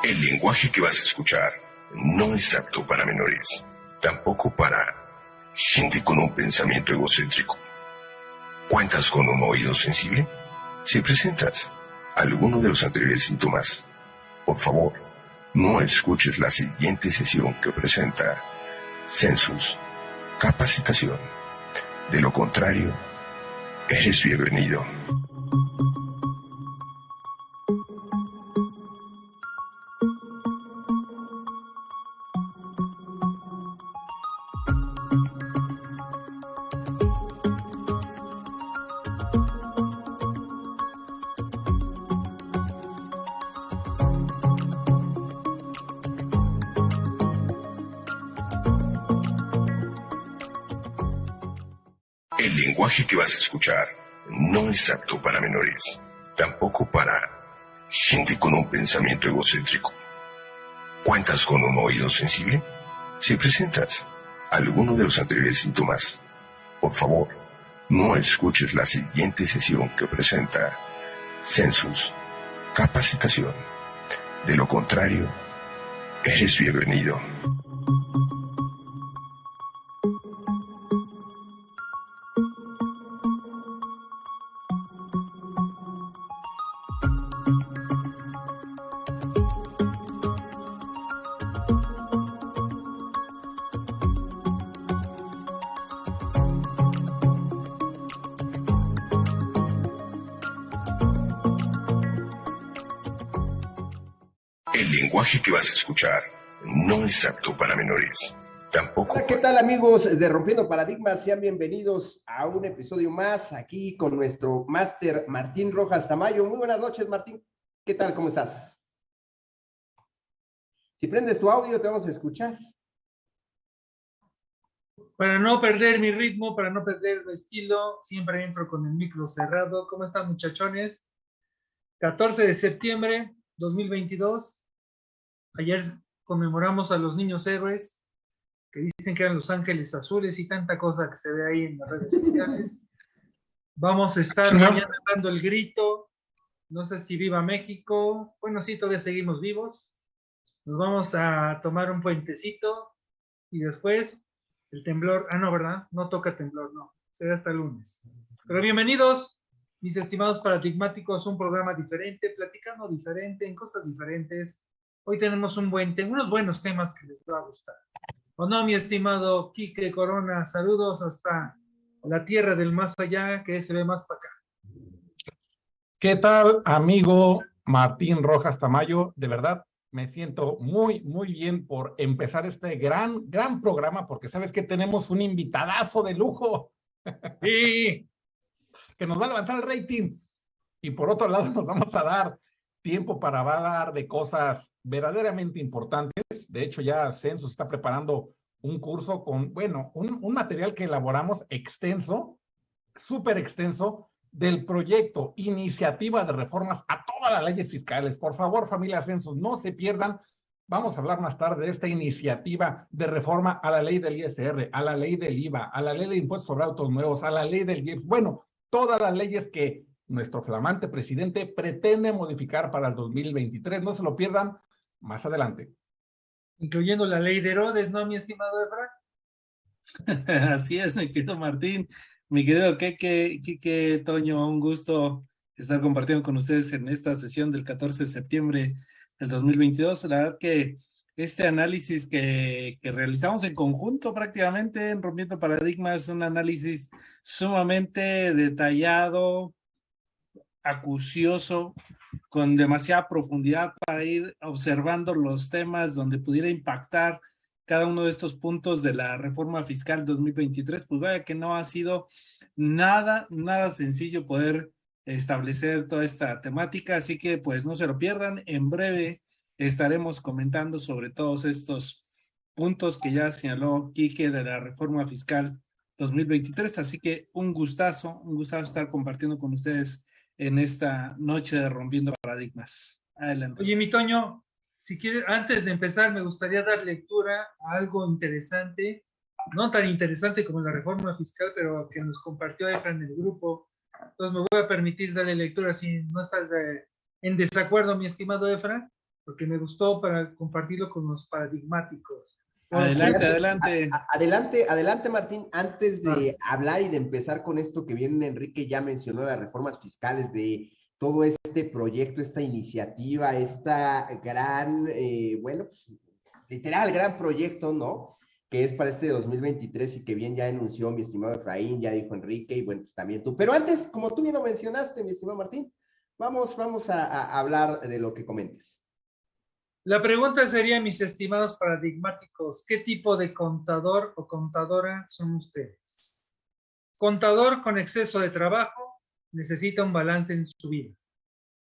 El lenguaje que vas a escuchar no es apto para menores, tampoco para gente con un pensamiento egocéntrico. ¿Cuentas con un oído sensible? Si presentas alguno de los anteriores síntomas, por favor, no escuches la siguiente sesión que presenta Census Capacitación. De lo contrario, eres bienvenido. Escuchar no es apto para menores, tampoco para gente con un pensamiento egocéntrico. ¿Cuentas con un oído sensible? Si presentas alguno de los anteriores síntomas, por favor, no escuches la siguiente sesión que presenta Census Capacitación. De lo contrario, eres bienvenido. El lenguaje que vas a escuchar no es apto para menores, tampoco. Hola, ¿qué tal amigos de Rompiendo Paradigmas? Sean bienvenidos a un episodio más aquí con nuestro máster Martín Rojas Tamayo. Muy buenas noches, Martín. ¿Qué tal? ¿Cómo estás? Si prendes tu audio, te vamos a escuchar. Para no perder mi ritmo, para no perder mi estilo, siempre entro con el micro cerrado. ¿Cómo están, muchachones? 14 de septiembre 2022. Ayer conmemoramos a los niños héroes, que dicen que eran los ángeles azules y tanta cosa que se ve ahí en las redes sociales. Vamos a estar mañana dando el grito. No sé si viva México. Bueno, sí, todavía seguimos vivos. Nos vamos a tomar un puentecito y después el temblor. Ah, no, ¿verdad? No toca temblor, no. Será hasta el lunes. Pero bienvenidos, mis estimados paradigmáticos, un programa diferente, platicando diferente, en cosas diferentes. Hoy tenemos un buen, unos buenos temas que les va a gustar. ¿O no, mi estimado Quique Corona? Saludos hasta la tierra del más allá, que se ve más para acá. ¿Qué tal, amigo Martín Rojas Tamayo? De verdad, me siento muy, muy bien por empezar este gran, gran programa, porque sabes que tenemos un invitadazo de lujo. Sí. que nos va a levantar el rating. Y por otro lado, nos vamos a dar tiempo para hablar de cosas verdaderamente importantes. De hecho, ya Census está preparando un curso con, bueno, un, un material que elaboramos extenso, súper extenso, del proyecto Iniciativa de Reformas a todas las leyes fiscales. Por favor, familia Census, no se pierdan. Vamos a hablar más tarde de esta iniciativa de reforma a la ley del ISR, a la ley del IVA, a la ley de impuestos sobre autos nuevos, a la ley del IEPS. Bueno, todas las leyes que nuestro flamante presidente pretende modificar para el 2023. No se lo pierdan más adelante. Incluyendo la ley de Herodes, ¿no, mi estimado Efra? Así es, mi querido Martín. Mi querido Keke, Kike, Toño, un gusto estar compartiendo con ustedes en esta sesión del 14 de septiembre del 2022. La verdad que este análisis que, que realizamos en conjunto prácticamente en Rompiendo Paradigmas es un análisis sumamente detallado, acucioso, con demasiada profundidad para ir observando los temas donde pudiera impactar cada uno de estos puntos de la reforma fiscal 2023, pues vaya que no ha sido nada, nada sencillo poder establecer toda esta temática, así que pues no se lo pierdan, en breve estaremos comentando sobre todos estos puntos que ya señaló Quique de la reforma fiscal 2023, así que un gustazo, un gustazo estar compartiendo con ustedes en esta noche de Rompiendo Paradigmas. Adelante. Oye, mi Toño, si quieres, antes de empezar, me gustaría dar lectura a algo interesante, no tan interesante como la reforma fiscal, pero que nos compartió Efra en el grupo. Entonces me voy a permitir darle lectura si no estás de, en desacuerdo, mi estimado Efra. porque me gustó para compartirlo con los paradigmáticos. Adelante, adelante. adelante, adelante, Martín. Antes de hablar y de empezar con esto que viene Enrique ya mencionó, las reformas fiscales de todo este proyecto, esta iniciativa, esta gran, eh, bueno, pues, literal, gran proyecto, ¿no? Que es para este 2023 y que bien ya anunció mi estimado Efraín, ya dijo Enrique y bueno, pues también tú. Pero antes, como tú bien lo mencionaste, mi estimado Martín, vamos, vamos a, a hablar de lo que comentes. La pregunta sería, mis estimados paradigmáticos, ¿qué tipo de contador o contadora son ustedes? Contador con exceso de trabajo necesita un balance en su vida.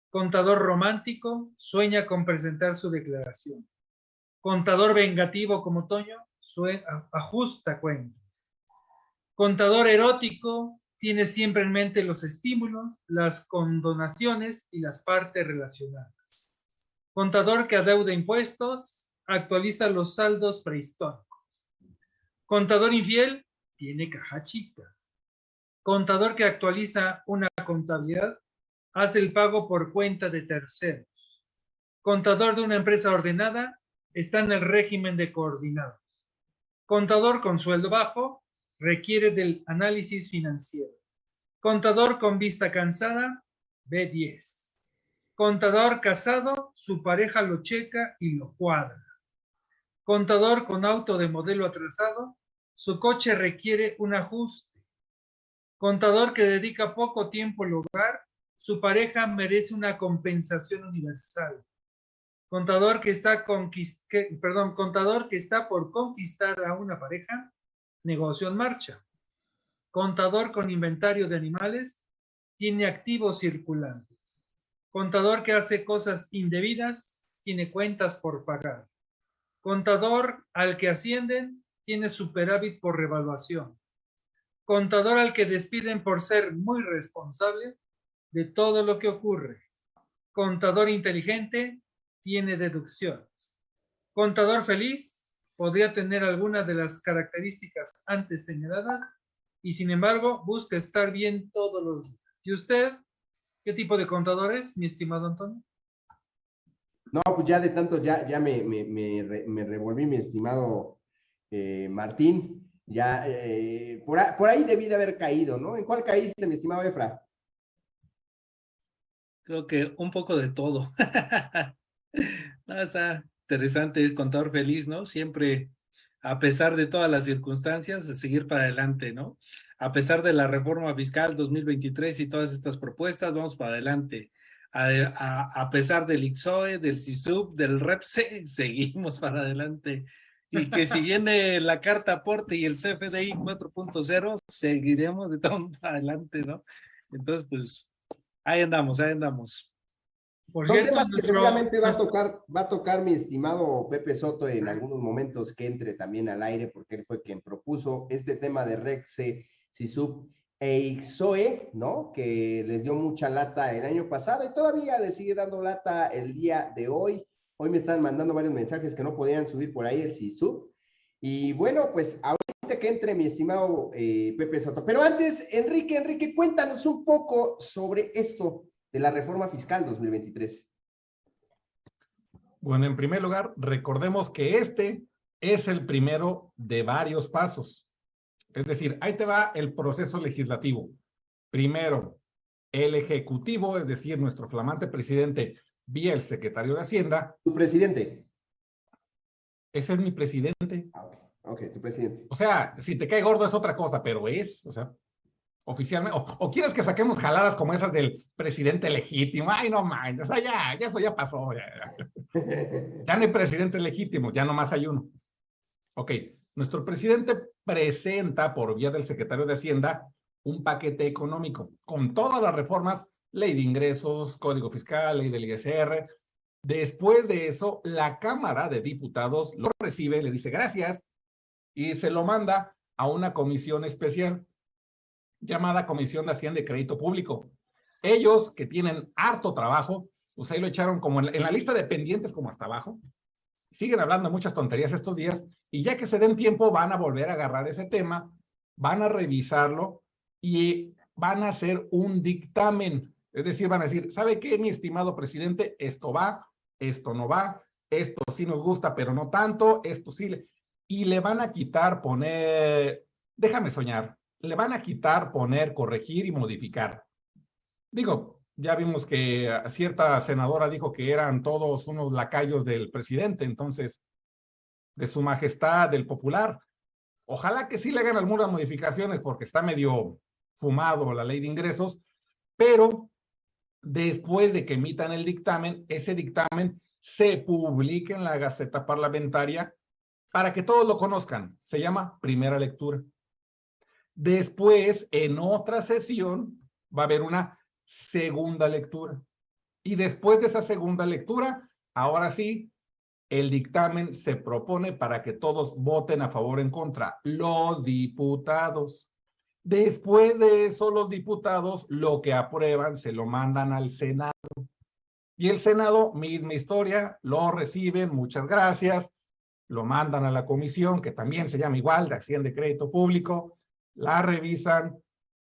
Contador romántico sueña con presentar su declaración. Contador vengativo como Toño ajusta cuentas. Contador erótico tiene siempre en mente los estímulos, las condonaciones y las partes relacionadas. Contador que adeuda impuestos, actualiza los saldos prehistóricos. Contador infiel, tiene caja chica. Contador que actualiza una contabilidad, hace el pago por cuenta de terceros. Contador de una empresa ordenada, está en el régimen de coordinados. Contador con sueldo bajo, requiere del análisis financiero. Contador con vista cansada, B10. Contador casado, su pareja lo checa y lo cuadra. Contador con auto de modelo atrasado, su coche requiere un ajuste. Contador que dedica poco tiempo al hogar, su pareja merece una compensación universal. Contador que está por conquistar a una pareja, negocio en marcha. Contador con inventario de animales, tiene activos circulantes. Contador que hace cosas indebidas, tiene cuentas por pagar. Contador al que ascienden, tiene superávit por revaluación. Contador al que despiden por ser muy responsable de todo lo que ocurre. Contador inteligente, tiene deducciones. Contador feliz, podría tener algunas de las características antes señaladas y sin embargo busca estar bien todos los días. ¿Y usted? ¿Qué tipo de contadores, mi estimado Antonio? No, pues ya de tanto, ya, ya me, me, revolví, mi estimado eh, Martín. Ya, eh, por, ahí debí de haber caído, ¿no? ¿En cuál caíste, mi estimado Efra? Creo que un poco de todo. no, está interesante, contador feliz, ¿no? Siempre, a pesar de todas las circunstancias, seguir para adelante, ¿no? A pesar de la reforma fiscal 2023 y todas estas propuestas, vamos para adelante. A, pesar del IXOE, del CISUB, del REPSE, seguimos para adelante. Y que si viene la carta aporte y el CFDI 4.0, seguiremos de todo para adelante, ¿no? Entonces, pues, ahí andamos, ahí andamos. Por Son temas que seguramente va a tocar, va a tocar mi estimado Pepe Soto en algunos momentos que entre también al aire, porque él fue quien propuso este tema de REPSE SISUB e IXOE, ¿no? Que les dio mucha lata el año pasado y todavía les sigue dando lata el día de hoy. Hoy me están mandando varios mensajes que no podían subir por ahí el SISUB. Y bueno, pues ahorita que entre mi estimado eh, Pepe Soto. Pero antes, Enrique, Enrique, cuéntanos un poco sobre esto de la reforma fiscal 2023. Bueno, en primer lugar, recordemos que este es el primero de varios pasos. Es decir, ahí te va el proceso legislativo. Primero, el Ejecutivo, es decir, nuestro flamante presidente vía el secretario de Hacienda. ¿Tu presidente? Ese es mi presidente. Ah, ok, tu presidente. O sea, si te cae gordo es otra cosa, pero es, o sea, oficialmente. O, quieres que saquemos jaladas como esas del presidente legítimo. Ay, no mames, o sea, ya, ya eso ya pasó. Ya, ya no hay presidente legítimo, ya nomás hay uno. Ok, nuestro presidente presenta por vía del secretario de Hacienda un paquete económico con todas las reformas, ley de ingresos, código fiscal, ley del ISR. Después de eso, la Cámara de Diputados lo recibe, le dice gracias y se lo manda a una comisión especial llamada Comisión de Hacienda y Crédito Público. Ellos que tienen harto trabajo, pues ahí lo echaron como en la, lista de pendientes como hasta abajo. Siguen hablando muchas tonterías estos días y ya que se den tiempo, van a volver a agarrar ese tema, van a revisarlo y van a hacer un dictamen. Es decir, van a decir, ¿sabe qué, mi estimado presidente? Esto va, esto no va, esto sí nos gusta, pero no tanto, esto sí. Y le van a quitar, poner, déjame soñar, le van a quitar, poner, corregir y modificar. Digo, ya vimos que cierta senadora dijo que eran todos unos lacayos del presidente, entonces, de su majestad, del popular. Ojalá que sí le hagan algunas modificaciones porque está medio fumado la ley de ingresos, pero después de que emitan el dictamen, ese dictamen se publica en la Gaceta Parlamentaria para que todos lo conozcan. Se llama primera lectura. Después, en otra sesión, va a haber una segunda lectura. Y después de esa segunda lectura, ahora sí, el dictamen se propone para que todos voten a favor o en contra. Los diputados. Después de eso, los diputados lo que aprueban se lo mandan al Senado. Y el Senado, misma historia, lo reciben, muchas gracias, lo mandan a la comisión, que también se llama igual, de acción de crédito público, la revisan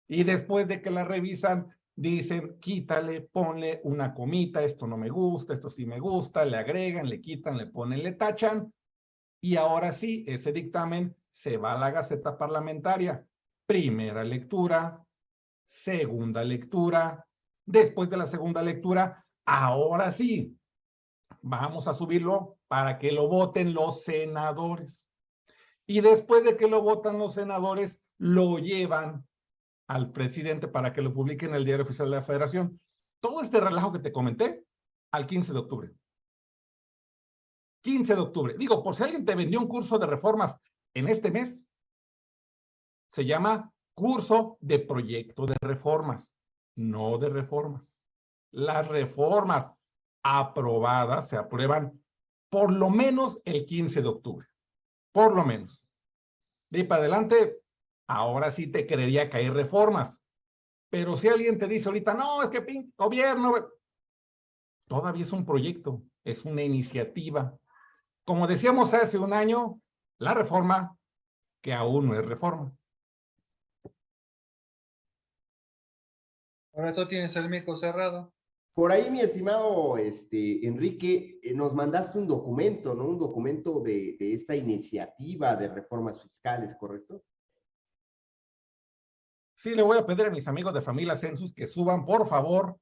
y después de que la revisan, dicen, quítale, ponle una comita, esto no me gusta, esto sí me gusta, le agregan, le quitan, le ponen, le tachan, y ahora sí, ese dictamen se va a la Gaceta Parlamentaria primera lectura, segunda lectura. Después de la segunda lectura, ahora sí, vamos a subirlo para que lo voten los senadores. Y después de que lo votan los senadores, lo llevan al presidente para que lo publique en el diario oficial de la federación. Todo este relajo que te comenté al 15 de octubre. 15 de octubre. Digo, por si alguien te vendió un curso de reformas en este mes, se llama curso de proyecto de reformas, no de reformas. Las reformas aprobadas se aprueban por lo menos el 15 de octubre, por lo menos. De ahí para adelante, ahora sí te creería que hay reformas. Pero si alguien te dice ahorita, no, es que gobierno, todavía es un proyecto, es una iniciativa. Como decíamos hace un año, la reforma, que aún no es reforma. Ahora tú tienes el mico cerrado. Por ahí, mi estimado este, Enrique, eh, nos mandaste un documento, ¿no? Un documento de, de esta iniciativa de reformas fiscales, ¿correcto? Sí, le voy a pedir a mis amigos de Familia Census que suban, por favor,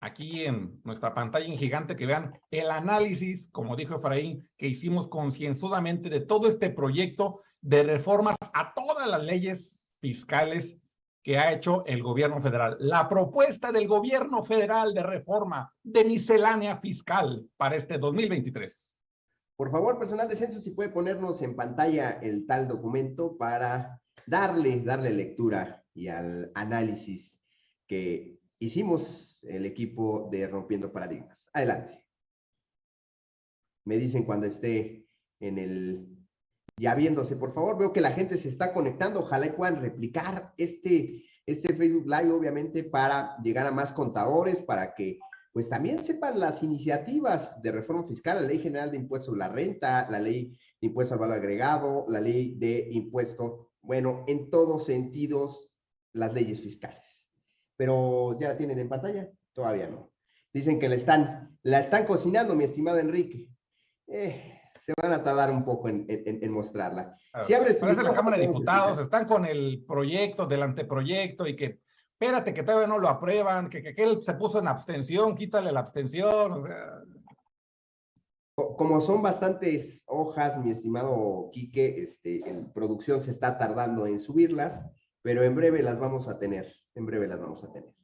aquí en nuestra pantalla en gigante, que vean el análisis, como dijo Efraín, que hicimos concienzudamente de todo este proyecto de reformas a todas las leyes fiscales que ha hecho el gobierno federal. La propuesta del gobierno federal de reforma de miscelánea fiscal para este 2023. Por favor, personal de censo, si puede ponernos en pantalla el tal documento para darle, darle lectura y al análisis que hicimos el equipo de Rompiendo Paradigmas. Adelante. Me dicen cuando esté en el ya viéndose, por favor. Veo que la gente se está conectando. Ojalá y puedan replicar este, este Facebook Live, obviamente, para llegar a más contadores, para que pues también sepan las iniciativas de reforma fiscal, la Ley General de Impuestos sobre la Renta, la Ley de Impuesto al Valor Agregado, la Ley de Impuesto, bueno, en todos sentidos, las leyes fiscales. Pero ya la tienen en pantalla, todavía no. Dicen que la están, la están cocinando, mi estimado Enrique. Eh, se van a tardar un poco en, mostrarla. si abres Parece la Cámara de Diputados, están con el proyecto del anteproyecto y que, espérate, que todavía no lo aprueban, que, que, él se puso en abstención, quítale la abstención, Como son bastantes hojas, mi estimado Quique, este, en producción se está tardando en subirlas, pero en breve las vamos a tener, en breve las vamos a tener.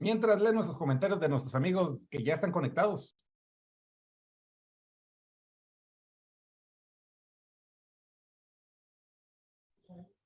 Mientras leen nuestros comentarios de nuestros amigos que ya están conectados.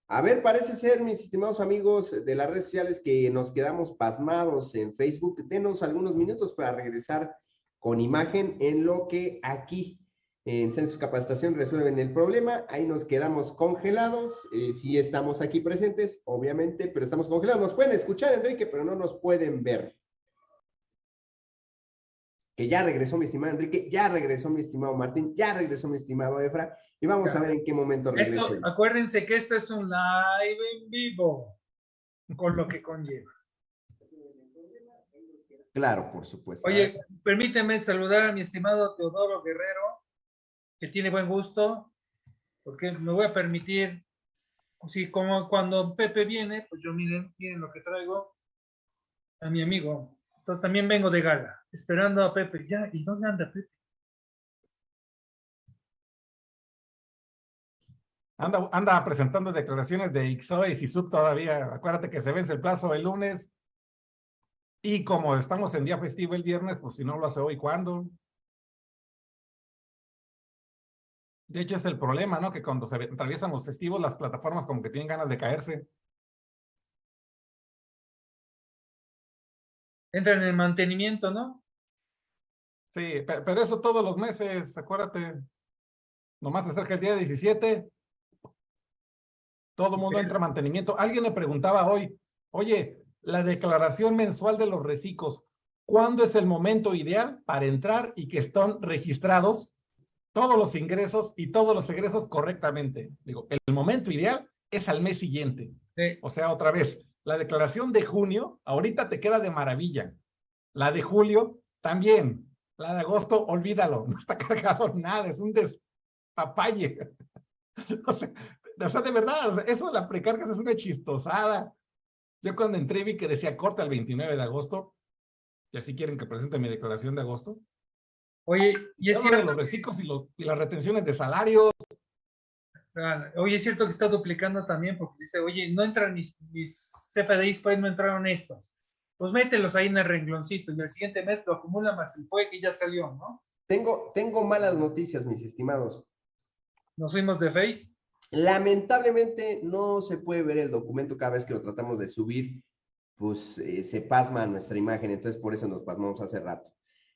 A ver, parece ser, mis estimados amigos de las redes sociales, que nos quedamos pasmados en Facebook. Denos algunos minutos para regresar con imagen en lo que aquí en Census Capacitación resuelven el problema. Ahí nos quedamos congelados. Eh, sí estamos aquí presentes, obviamente, pero estamos congelados. Nos pueden escuchar, Enrique, pero no nos pueden ver. Que ya regresó mi estimado Enrique, ya regresó mi estimado Martín, ya regresó mi estimado Efra. Y vamos a ver en qué momento regresa. acuérdense que esto es un live en vivo, con lo que conlleva. Claro, por supuesto. Oye, permíteme saludar a mi estimado Teodoro Guerrero, que tiene buen gusto, porque me voy a permitir, así como cuando Pepe viene, pues yo miren, miren lo que traigo a mi amigo. Entonces también vengo de gala, esperando a Pepe. Ya, ¿y dónde anda Pepe? Anda, anda presentando declaraciones de IXOE y sub todavía. Acuérdate que se vence el plazo el lunes. Y como estamos en día festivo el viernes, pues si no lo hace hoy, ¿cuándo? De hecho, es el problema, ¿no? Que cuando se atraviesan los festivos, las plataformas como que tienen ganas de caerse. Entra en el mantenimiento, ¿no? Sí, pero eso todos los meses, acuérdate. Nomás se acerca el día 17. Todo el mundo entra a mantenimiento. Alguien me preguntaba hoy, oye, la declaración mensual de los reciclos, ¿cuándo es el momento ideal para entrar y que están registrados todos los ingresos y todos los egresos correctamente? Digo, el momento ideal es al mes siguiente. O sea, otra vez, la declaración de junio, ahorita te queda de maravilla. La de julio, también. La de agosto, olvídalo, no está cargado nada, es un despapalle. o, sea, o sea, de verdad, eso de la precarga es una chistosada. Yo cuando entré vi que decía corta el 29 de agosto, y así quieren que presente mi declaración de agosto. Oye, y es cierto. Los reciclos y, los, y las retenciones de salarios. Oye, es cierto que está duplicando también porque dice, oye, no entran mis, mis CFDIs, pues no entraron estos. Pues mételos ahí en el rengloncito y el siguiente mes lo acumula más el PUE que ya salió, ¿no? Tengo, tengo malas noticias, mis estimados. ¿Nos fuimos de Face? Lamentablemente no se puede ver el documento cada vez que lo tratamos de subir, pues eh, se pasma nuestra imagen, entonces por eso nos pasmamos hace rato.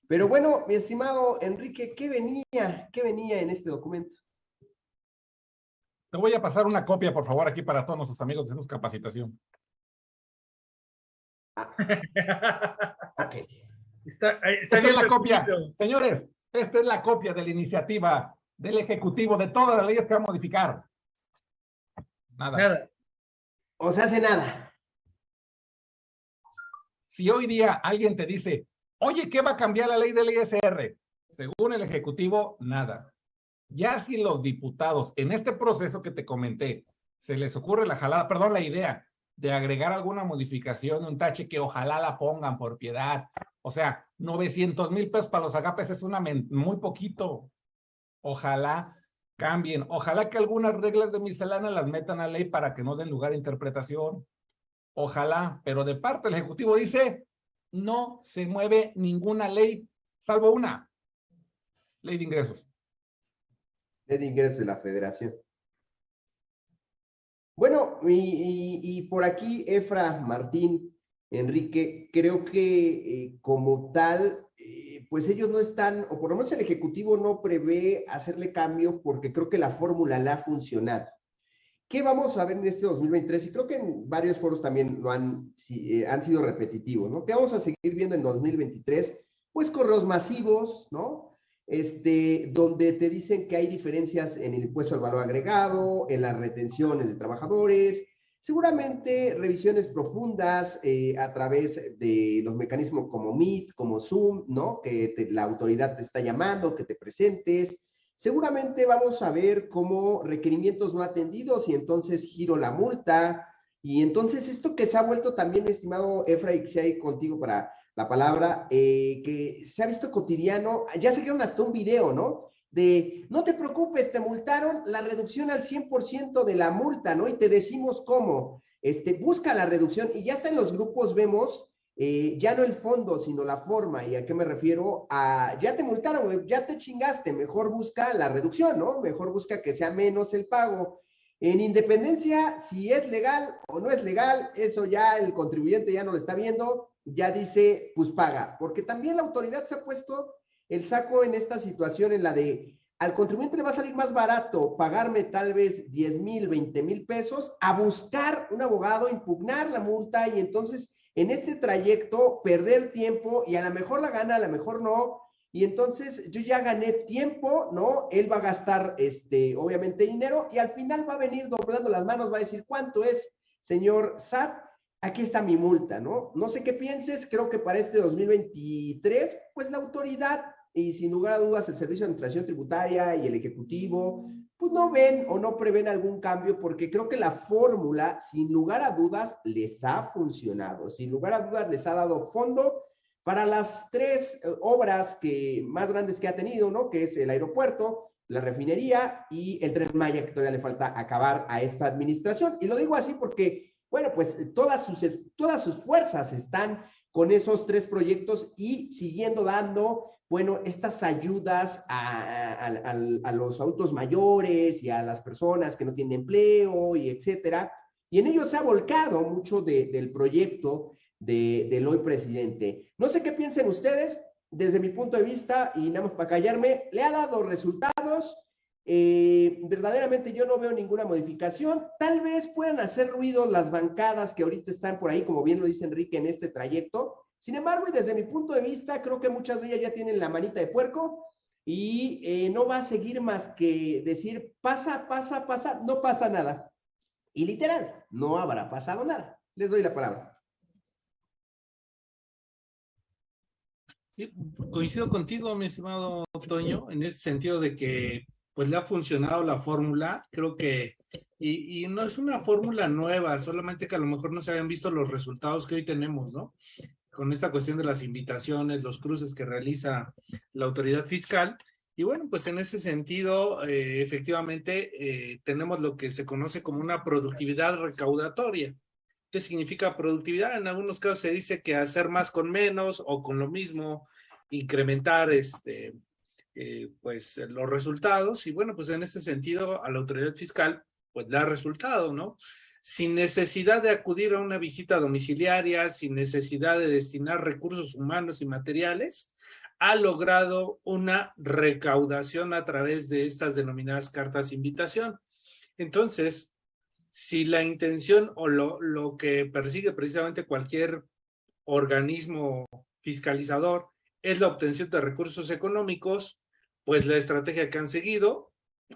Pero bueno, mi estimado Enrique, ¿qué venía? ¿Qué venía en este documento? Te voy a pasar una copia, por favor, aquí para todos nuestros amigos de Capacitación. Ah. ok. Está, esta es la copia. Señores, esta es la copia de la iniciativa del Ejecutivo de todas las leyes que va a modificar. Nada. O se hace nada. Si hoy día alguien te dice, oye, ¿qué va a cambiar la ley del ISR? Según el Ejecutivo, nada. Ya si los diputados en este proceso que te comenté se les ocurre la jalada, perdón, la idea de agregar alguna modificación, un tache que ojalá la pongan por piedad. O sea, 900 mil pesos para los agapes es una muy poquito. Ojalá cambien. Ojalá que algunas reglas de miscelánea las metan a ley para que no den lugar a interpretación. Ojalá, pero de parte del Ejecutivo dice, no se mueve ninguna ley, salvo una, ley de ingresos. Ley de ingresos de la federación. Bueno, y, por aquí, Efra, Martín, Enrique, creo que eh, como tal, pues ellos no están, o por lo menos el Ejecutivo no prevé hacerle cambio porque creo que la fórmula la ha funcionado. ¿Qué vamos a ver en este 2023? Y creo que en varios foros también lo han, eh, han sido repetitivos, ¿no? ¿Qué vamos a seguir viendo en 2023? Pues correos masivos, ¿no? Este, donde te dicen que hay diferencias en el impuesto al valor agregado, en las retenciones de trabajadores, Seguramente revisiones profundas eh, a través de los mecanismos como Meet, como Zoom, ¿no? Que la autoridad te está llamando, que te presentes. Seguramente vamos a ver cómo requerimientos no atendidos y entonces giro la multa. Y entonces esto que se ha vuelto también, estimado Efra, y que se hay contigo para la palabra, eh, que se ha visto cotidiano, ya se quedó hasta un video, ¿no? de, no te preocupes, te multaron la reducción al 100% de la multa, ¿no? Y te decimos cómo, este, busca la reducción y ya está en los grupos vemos, eh, ya no el fondo, sino la forma. ¿Y a qué me refiero? A, ya te multaron, ya te chingaste, mejor busca la reducción, ¿no? Mejor busca que sea menos el pago. En independencia, si es legal o no es legal, eso ya el contribuyente ya no lo está viendo, ya dice, pues paga, porque también la autoridad se ha puesto el saco en esta situación en la de al contribuyente le va a salir más barato pagarme tal vez 10 mil, 20 mil pesos a buscar un abogado, impugnar la multa y entonces en este trayecto perder tiempo y a lo mejor la gana, a lo mejor no. Y entonces yo ya gané tiempo, ¿no? Él va a gastar, este, obviamente, dinero y al final va a venir doblando las manos, va a decir, ¿cuánto es, señor SAT? aquí está mi multa, ¿no? No sé qué pienses, creo que para este 2023, pues la autoridad y sin lugar a dudas el Servicio de Administración Tributaria y el Ejecutivo, pues no ven o no prevén algún cambio porque creo que la fórmula, sin lugar a dudas, les ha funcionado, sin lugar a dudas les ha dado fondo para las tres eh, obras que, más grandes que ha tenido, ¿no? Que es el aeropuerto, la refinería y el tren Maya, que todavía le falta acabar a esta administración. Y lo digo así porque, bueno, pues todas sus, todas sus fuerzas están con esos tres proyectos y siguiendo dando, bueno, estas ayudas a, los autos mayores y a las personas que no tienen empleo y etcétera. Y en ello se ha volcado mucho del proyecto de, del hoy presidente. No sé qué piensen ustedes, desde mi punto de vista, y nada más para callarme, le ha dado resultados. Eh, verdaderamente yo no veo ninguna modificación. Tal vez puedan hacer ruido las bancadas que ahorita están por ahí, como bien lo dice Enrique, en este trayecto. Sin embargo, y desde mi punto de vista, creo que muchas de ellas ya tienen la manita de puerco y eh, no va a seguir más que decir, pasa, pasa, pasa, no pasa nada. Y literal, no habrá pasado nada. Les doy la palabra. coincido contigo, mi estimado Toño, en ese sentido de que pues le ha funcionado la fórmula, creo que, y, y no es una fórmula nueva, solamente que a lo mejor no se habían visto los resultados que hoy tenemos, ¿no? Con esta cuestión de las invitaciones, los cruces que realiza la autoridad fiscal, y bueno, pues en ese sentido, eh, efectivamente, eh, tenemos lo que se conoce como una productividad recaudatoria. ¿Qué significa productividad? En algunos casos se dice que hacer más con menos o con lo mismo, incrementar este, eh, pues los resultados. Y bueno, pues en este sentido a la autoridad fiscal pues da resultado, ¿no? Sin necesidad de acudir a una visita domiciliaria, sin necesidad de destinar recursos humanos y materiales, ha logrado una recaudación a través de estas denominadas cartas de invitación. Entonces, si la intención o lo, lo que persigue precisamente cualquier organismo fiscalizador es la obtención de recursos económicos, pues la estrategia que han seguido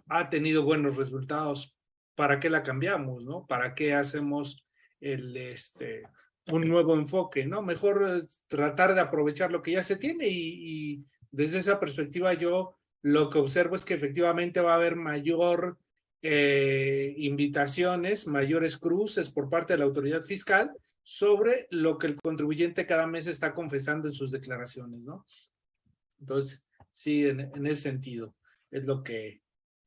ha tenido buenos resultados. ¿Para qué la cambiamos, no? ¿Para qué hacemos el, este, un nuevo enfoque, no? Mejor tratar de aprovechar lo que ya se tiene y, desde esa perspectiva yo lo que observo es que efectivamente va a haber mayor eh, invitaciones, mayores cruces por parte de la autoridad fiscal sobre lo que el contribuyente cada mes está confesando en sus declaraciones, ¿no? Entonces, sí, en, ese sentido, es lo que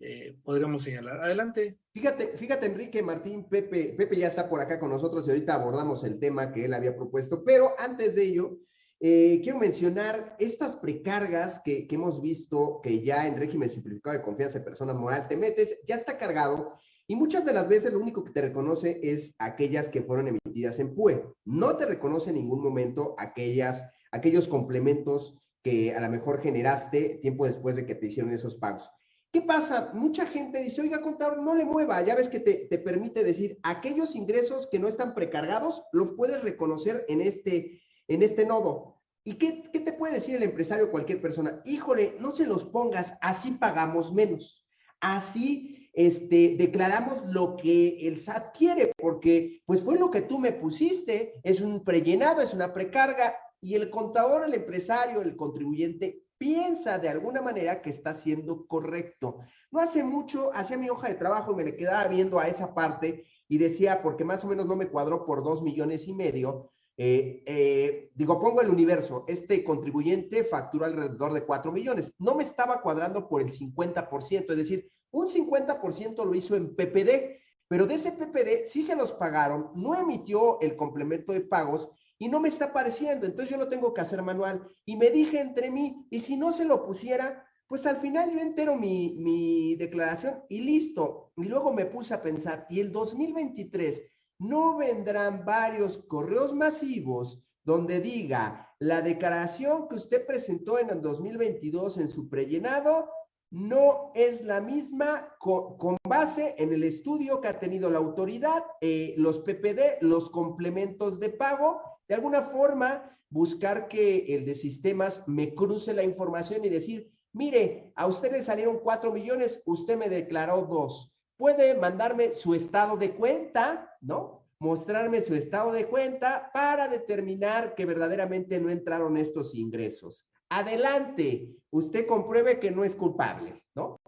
eh, podríamos señalar. Adelante. Fíjate, fíjate, Enrique, Martín, Pepe, Pepe ya está por acá con nosotros y ahorita abordamos el tema que él había propuesto, pero antes de ello, eh, quiero mencionar estas precargas que, hemos visto que ya en régimen simplificado de confianza de persona moral te metes, ya está cargado y muchas de las veces lo único que te reconoce es aquellas que fueron emitidas en PUE. No te reconoce en ningún momento aquellas, aquellos complementos que a lo mejor generaste tiempo después de que te hicieron esos pagos. ¿Qué pasa? Mucha gente dice, oiga, contador, no le mueva. Ya ves que te, te permite decir, aquellos ingresos que no están precargados, los puedes reconocer en este, en este nodo. ¿Y qué, qué, te puede decir el empresario o cualquier persona? Híjole, no se los pongas, así pagamos menos. Así este, declaramos lo que el SAT quiere, porque pues fue lo que tú me pusiste, es un prellenado, es una precarga, y el contador, el empresario, el contribuyente piensa de alguna manera que está siendo correcto. No hace mucho, hacía mi hoja de trabajo y me le quedaba viendo a esa parte y decía, porque más o menos no me cuadró por dos millones y medio, eh, eh, digo, pongo el universo, este contribuyente factura alrededor de 4 millones. No me estaba cuadrando por el 50%, es decir, un 50% lo hizo en PPD, pero de ese PPD sí se los pagaron, no emitió el complemento de pagos y no me está apareciendo, entonces yo lo tengo que hacer manual. Y me dije entre mí, y si no se lo pusiera, pues al final yo entero mi, mi declaración y listo. Y luego me puse a pensar, y el 2023 no vendrán varios correos masivos donde diga la declaración que usted presentó en el 2022 en su prellenado no es la misma con, base en el estudio que ha tenido la autoridad, eh, los PPD, los complementos de pago, de alguna forma buscar que el de sistemas me cruce la información y decir, mire, a usted le salieron cuatro millones, usted me declaró dos puede mandarme su estado de cuenta, ¿no? mostrarme su estado de cuenta para determinar que verdaderamente no entraron estos ingresos. Adelante, usted compruebe que no es culpable, ¿no?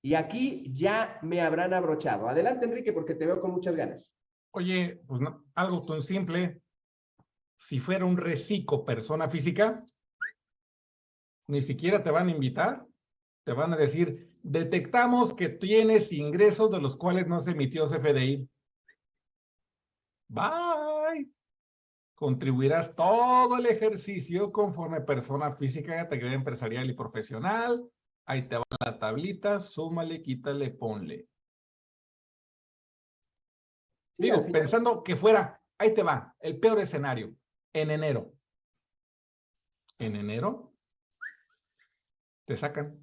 Y aquí ya me habrán abrochado. Adelante, Enrique, porque te veo con muchas ganas. Oye, pues no, algo tan simple. Si fuera un reciclo persona física, ni siquiera te van a invitar. Te van a decir, detectamos que tienes ingresos de los cuales no se emitió CFDI. Bye. Contribuirás todo el ejercicio conforme persona física, actividad empresarial y profesional. Ahí te va la tablita, súmale, quítale, ponle. Digo, pensando que fuera, ahí te va, el peor escenario, en enero. En enero, te sacan.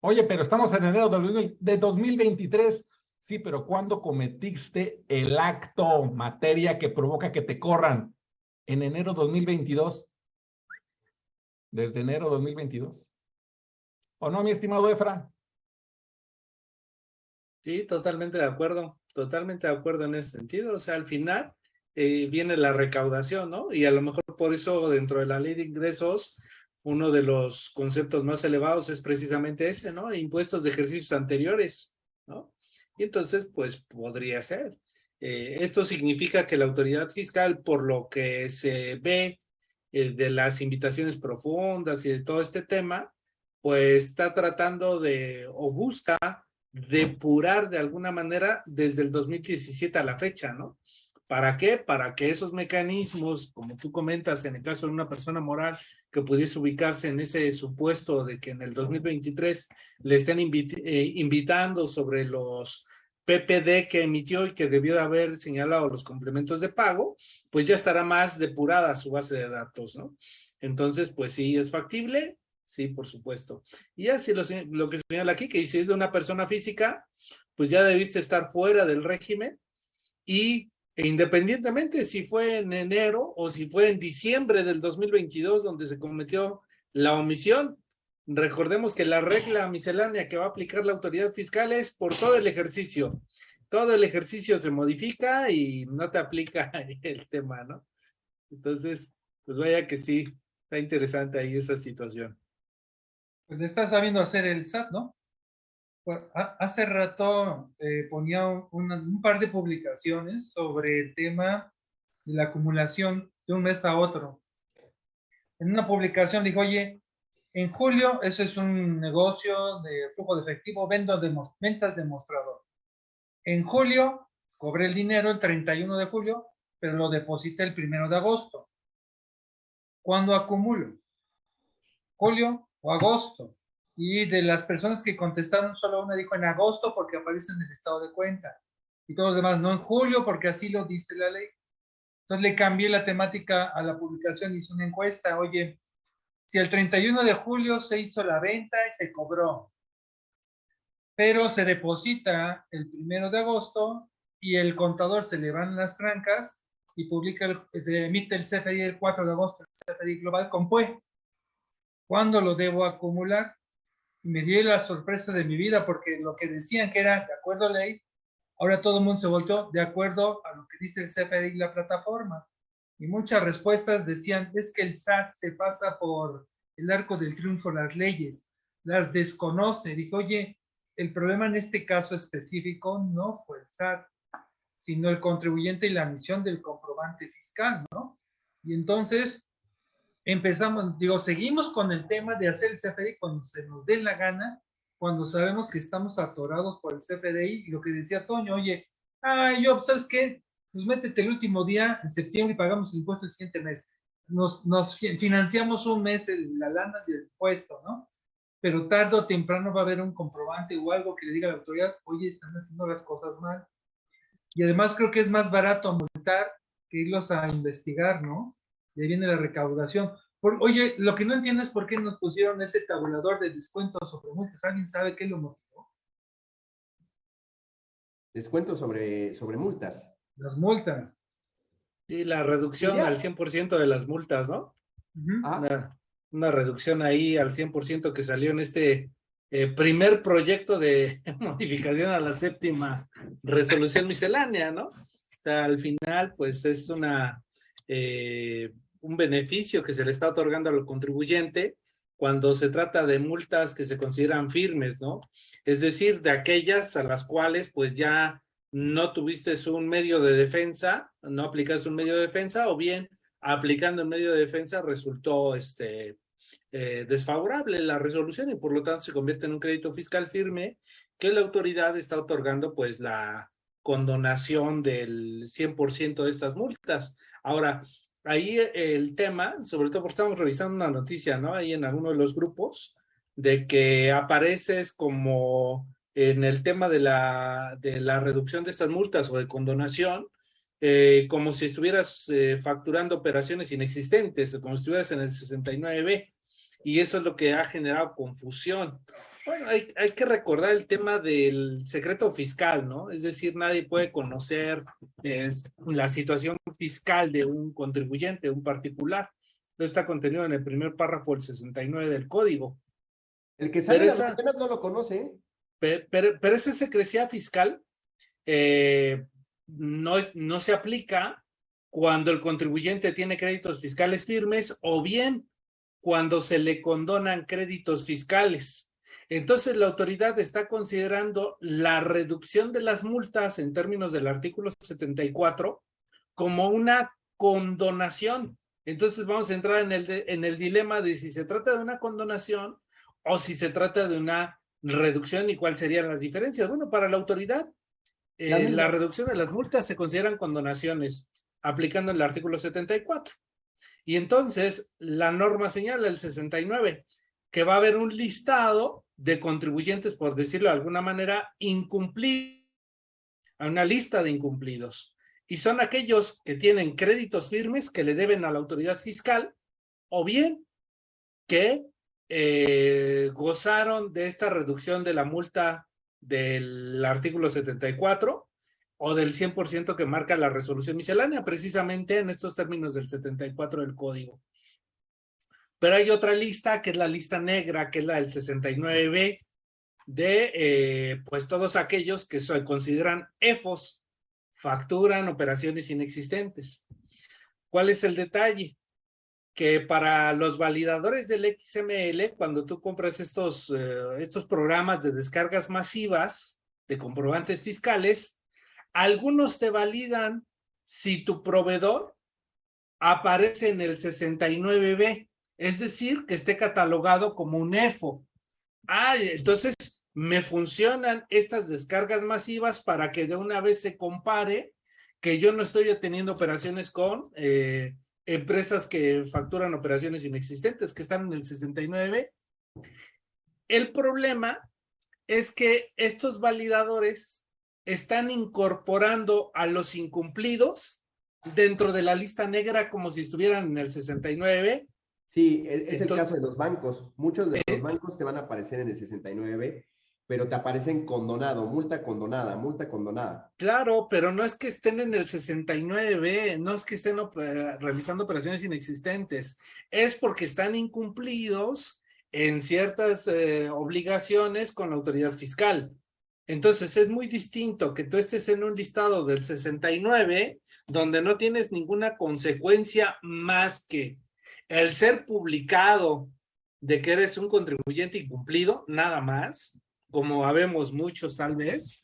Oye, pero estamos en enero de 2023. Sí, pero ¿cuándo cometiste el acto, materia que provoca que te corran? En enero 2022. Desde enero 2022. ¿O no, mi estimado Efra? Sí, totalmente de acuerdo. Totalmente de acuerdo en ese sentido. O sea, al final eh, viene la recaudación, ¿no? Y a lo mejor por eso dentro de la ley de ingresos, uno de los conceptos más elevados es precisamente ese, ¿no? Impuestos de ejercicios anteriores, ¿no? Y entonces, pues podría ser. Eh, esto significa que la autoridad fiscal, por lo que se ve eh, de las invitaciones profundas y de todo este tema, pues está tratando de, o busca depurar de alguna manera desde el 2017 a la fecha, ¿no? ¿Para qué? Para que esos mecanismos, como tú comentas, en el caso de una persona moral que pudiese ubicarse en ese supuesto de que en el 2023 le estén eh, invitando sobre los PPD que emitió y que debió de haber señalado los complementos de pago, pues ya estará más depurada su base de datos, ¿no? Entonces, pues sí, es factible, Sí, por supuesto. Y así lo, que señala aquí, que si es de una persona física, pues ya debiste estar fuera del régimen y independientemente si fue en enero o si fue en diciembre del 2022 donde se cometió la omisión, recordemos que la regla miscelánea que va a aplicar la autoridad fiscal es por todo el ejercicio. Todo el ejercicio se modifica y no te aplica el tema, ¿no? Entonces, pues vaya que sí, está interesante ahí esa situación pues está sabiendo hacer el SAT, ¿no? Hace rato eh, ponía un, par de publicaciones sobre el tema de la acumulación de un mes a otro. En una publicación dijo, oye, en julio ese es un negocio de flujo de efectivo, vendo de, ventas de mostrador. En julio cobré el dinero el 31 de julio, pero lo deposité el 1 de agosto. ¿Cuándo acumulo? Julio, o agosto. Y de las personas que contestaron, solo una dijo en agosto porque aparece en el estado de cuenta. Y todos los demás, no en julio porque así lo dice la ley. Entonces le cambié la temática a la publicación, hice una encuesta, oye, si el 31 de julio se hizo la venta y se cobró, pero se deposita el 1 de agosto y el contador se le van las trancas y publica, el, emite el CFDI el 4 de agosto, el CFDI global con PUE. ¿Cuándo lo debo acumular? Me di la sorpresa de mi vida porque lo que decían que era de acuerdo a ley, ahora todo el mundo se volteó de acuerdo a lo que dice el CFDI la plataforma. Y muchas respuestas decían, es que el SAT se pasa por el arco del triunfo las leyes, las desconoce. Dijo, oye, el problema en este caso específico no fue el SAT, sino el contribuyente y la misión del comprobante fiscal, ¿no? Y entonces empezamos, digo, seguimos con el tema de hacer el CFDI cuando se nos dé la gana, cuando sabemos que estamos atorados por el CFDI, y lo que decía Toño, oye, ah, yo, ¿sabes qué? Pues métete el último día en septiembre y pagamos el impuesto el siguiente mes. Nos, nos financiamos un mes la lana del impuesto, ¿no? Pero tarde o temprano va a haber un comprobante o algo que le diga a la autoridad, oye, están haciendo las cosas mal. Y además creo que es más barato multar que irlos a investigar, ¿no? Y ahí viene la recaudación. oye, lo que no entiendo es por qué nos pusieron ese tabulador de descuentos sobre multas. ¿Alguien sabe qué lo motivó? Descuentos sobre, sobre multas. Las multas. Sí, la reducción al 100% de las multas, ¿no? Ah. una, reducción ahí al 100% que salió en este eh, primer proyecto de modificación a la séptima resolución miscelánea, ¿no? O sea, al final, pues es una, eh, un beneficio que se le está otorgando al contribuyente cuando se trata de multas que se consideran firmes, ¿no? Es decir, de aquellas a las cuales pues ya no tuviste un medio de defensa, no aplicaste un medio de defensa o bien aplicando el medio de defensa resultó este, eh, desfavorable la resolución y por lo tanto se convierte en un crédito fiscal firme que la autoridad está otorgando pues la condonación del 100% de estas multas. Ahora, ahí el tema, sobre todo porque estamos revisando una noticia, ¿no? Ahí en alguno de los grupos, de que apareces como en el tema de la, de la reducción de estas multas o de condonación, eh, como si estuvieras eh, facturando operaciones inexistentes, como si estuvieras en el 69B, y eso es lo que ha generado confusión. Bueno, hay, hay, que recordar el tema del secreto fiscal, ¿no? Es decir, nadie puede conocer es, la situación fiscal de un contribuyente, un particular. Esto está contenido en el primer párrafo del 69 del código. El que sabe esa, no lo conoce. ¿eh? Pero, pero, pero, esa secrecía fiscal eh, no, es, no se aplica cuando el contribuyente tiene créditos fiscales firmes o bien cuando se le condonan créditos fiscales. Entonces, la autoridad está considerando la reducción de las multas en términos del artículo 74 como una condonación. Entonces, vamos a entrar en el, en el dilema de si se trata de una condonación o si se trata de una reducción y cuáles serían las diferencias. Bueno, para la autoridad, eh, la, la reducción de las multas se consideran condonaciones aplicando el artículo 74. Y entonces, la norma señala el 69 que va a haber un listado de contribuyentes, por decirlo de alguna manera, incumplidos, a una lista de incumplidos. Y son aquellos que tienen créditos firmes que le deben a la autoridad fiscal o bien que eh, gozaron de esta reducción de la multa del artículo 74 o del 100% que marca la resolución miscelánea, precisamente en estos términos del 74 del código. Pero hay otra lista, que es la lista negra, que es la del 69B, de eh, pues todos aquellos que se consideran EFOS, facturan operaciones inexistentes. ¿Cuál es el detalle? Que para los validadores del XML, cuando tú compras estos, eh, estos programas de descargas masivas de comprobantes fiscales, algunos te validan si tu proveedor aparece en el 69B es decir, que esté catalogado como un EFO. Ah, entonces me funcionan estas descargas masivas para que de una vez se compare que yo no estoy teniendo operaciones con eh, empresas que facturan operaciones inexistentes, que están en el 69. El problema es que estos validadores están incorporando a los incumplidos dentro de la lista negra como si estuvieran en el 69 Sí, e, es, el caso de los bancos. Muchos de los eh, bancos te van a aparecer en el 69, pero te aparecen condonado, multa condonada, multa condonada. Claro, pero no es que estén en el 69, no es que estén realizando operaciones inexistentes, es porque están incumplidos en ciertas eh, obligaciones con la autoridad fiscal. Entonces es muy distinto que tú estés en un listado del 69 donde no tienes ninguna consecuencia más que el ser publicado de que eres un contribuyente incumplido, nada más, como habemos muchos tal vez,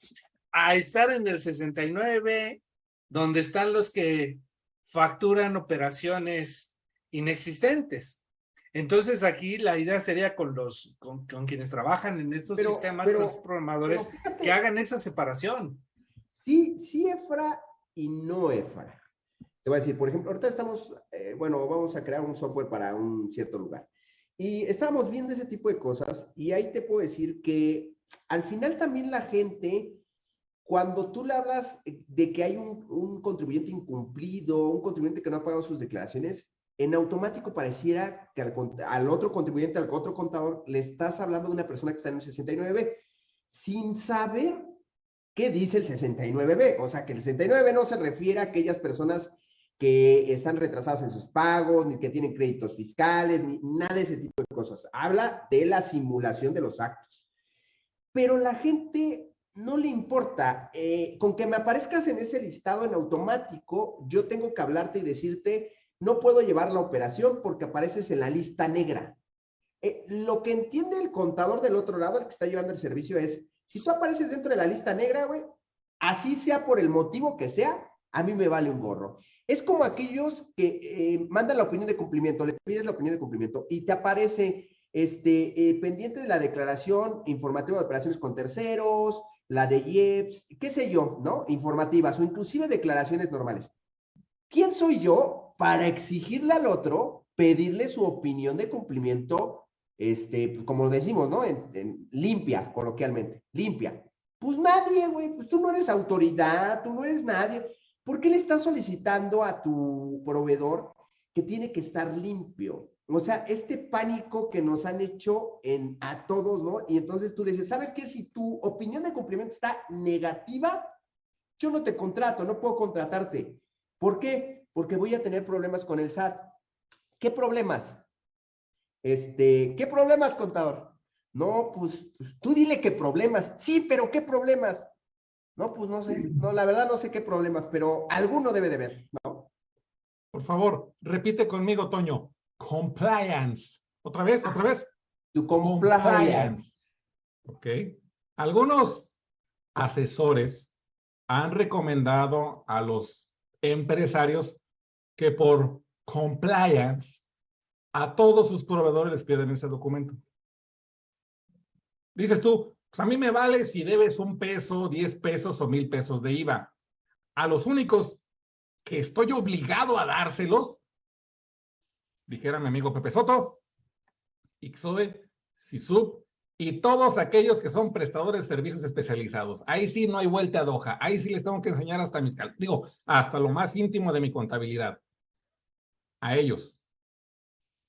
a estar en el 69, donde están los que facturan operaciones inexistentes. Entonces aquí la idea sería con los con, quienes trabajan en estos sistemas, con los programadores, que hagan esa separación. Sí, sí, EFRA y no EFRA. Te voy a decir, por ejemplo, ahorita estamos, eh, bueno, vamos a crear un software para un cierto lugar. Y estábamos viendo ese tipo de cosas y ahí te puedo decir que al final también la gente, cuando tú le hablas de que hay un, un contribuyente incumplido, un contribuyente que no ha pagado sus declaraciones, en automático pareciera que al, al, otro contribuyente, al otro contador, le estás hablando de una persona que está en el 69B, sin saber qué dice el 69B. O sea, que el 69B no se refiere a aquellas personas que están retrasadas en sus pagos, ni que tienen créditos fiscales, ni nada de ese tipo de cosas. Habla de la simulación de los actos. Pero la gente no le importa. Eh, con que me aparezcas en ese listado en automático, yo tengo que hablarte y decirte, no puedo llevar la operación porque apareces en la lista negra. Eh, lo que entiende el contador del otro lado, el que está llevando el servicio, es, si tú apareces dentro de la lista negra, güey, así sea por el motivo que sea, a mí me vale un gorro. Es como aquellos que eh, mandan la opinión de cumplimiento, le pides la opinión de cumplimiento y te aparece este, eh, pendiente de la declaración informativa de operaciones con terceros, la de IEPS, qué sé yo, ¿no? Informativas o inclusive declaraciones normales. ¿Quién soy yo para exigirle al otro pedirle su opinión de cumplimiento, este, como decimos, ¿no? En, limpia, coloquialmente, limpia. Pues nadie, güey, pues tú no eres autoridad, tú no eres nadie. ¿Por qué le estás solicitando a tu proveedor que tiene que estar limpio? O sea, este pánico que nos han hecho a todos, ¿no? Y entonces tú le dices, ¿sabes qué? Si tu opinión de cumplimiento está negativa, yo no te contrato, no puedo contratarte. ¿Por qué? Porque voy a tener problemas con el SAT. ¿Qué problemas? Este, ¿qué problemas, contador? No, pues, pues, tú dile qué problemas. Sí, pero ¿qué problemas? No, pues no sé, no, la verdad no sé qué problemas, pero alguno debe de ver, ¿no? Por favor, repite conmigo, Toño. Compliance. Otra vez, otra vez. Tu compliance. Ok. Algunos asesores han recomendado a los empresarios que por compliance a todos sus proveedores les piden ese documento. Dices tú, pues a mí me vale si debes un peso, diez pesos o mil pesos de IVA. A los únicos que estoy obligado a dárselos dijera mi amigo Pepe Soto, Ixoe, SISUB y todos aquellos que son prestadores de servicios especializados. Ahí sí no hay vuelta a doja. Ahí sí les tengo que enseñar hasta mis, digo, hasta lo más íntimo de mi contabilidad. A ellos.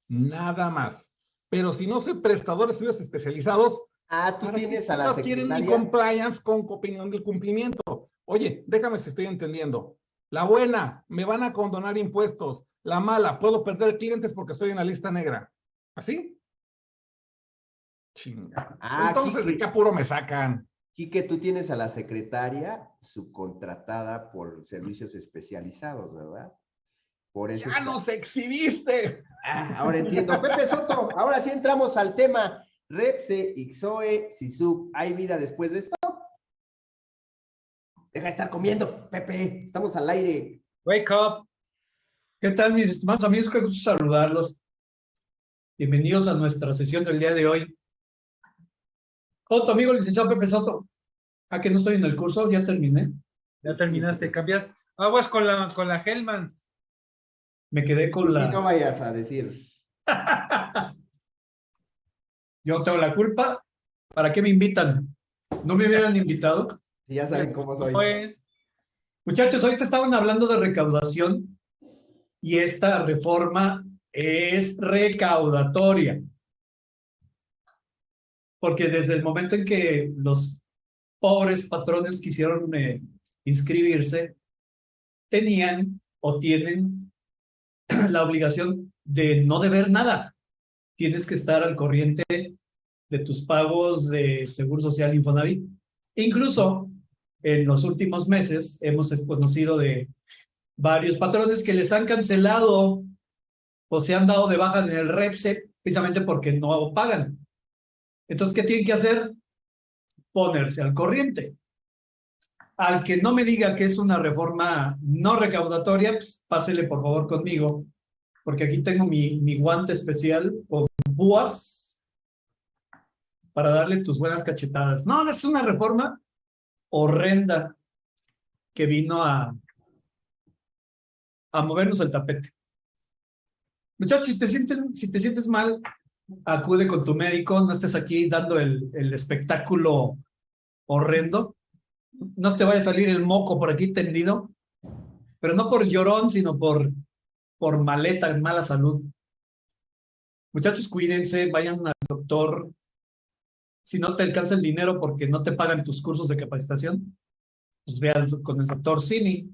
Nada más. Pero si no soy prestador de servicios especializados, Ah, tú tienes a la quieren mi compliance con opinión del cumplimiento. Oye, déjame si estoy entendiendo. La buena, me van a condonar impuestos. La mala, puedo perder clientes porque estoy en la lista negra. ¿Así? Chinga. Ah, Entonces, ¿de qué apuro me sacan? que tú tienes a la secretaria subcontratada por servicios especializados, ¿verdad? Por eso ¡Ya nos exhibiste! Ah, ahora entiendo. Pepe Soto, ahora sí entramos al tema. Repse, Ixoe, Sisub, ¿hay vida después de esto? Deja de estar comiendo, Pepe. Estamos al aire. Wake up. ¿Qué tal, mis estimados amigos? Qué gusto saludarlos. Bienvenidos a nuestra sesión del día de hoy. Otro amigo, licenciado Pepe Soto. ¿A que no estoy en el curso? ¿Ya terminé? Ya terminaste. Cambiaste. Aguas con la, con la Hellmans. Me quedé con la... Si no vayas a decir. Yo tengo la culpa. ¿Para qué me invitan? ¿No me hubieran invitado? Si ya saben cómo soy. Pues... Muchachos, ahorita estaban hablando de recaudación y esta reforma es recaudatoria. Porque desde el momento en que los pobres patrones quisieron eh, inscribirse, tenían o tienen la obligación de no deber nada. Tienes que estar al corriente de tus pagos de Seguro Social Infonavit. Incluso en los últimos meses hemos conocido de varios patrones que les han cancelado o se han dado de baja en el REPSE precisamente porque no pagan. Entonces, ¿qué tienen que hacer? Ponerse al corriente. Al que no me diga que es una reforma no recaudatoria, pues pásele por favor conmigo, porque aquí tengo mi, mi guante especial con búas para darle tus buenas cachetadas. No, es una reforma horrenda que vino a, a movernos el tapete. Muchachos, si te sientes, si te sientes mal, acude con tu médico, no estés aquí dando el, el espectáculo horrendo. No te vaya a salir el moco por aquí tendido, pero no por llorón, sino por, por maleta, mala salud. Muchachos, cuídense, vayan al doctor. Si no te alcanza el dinero porque no te pagan tus cursos de capacitación, pues ve con el doctor Cini.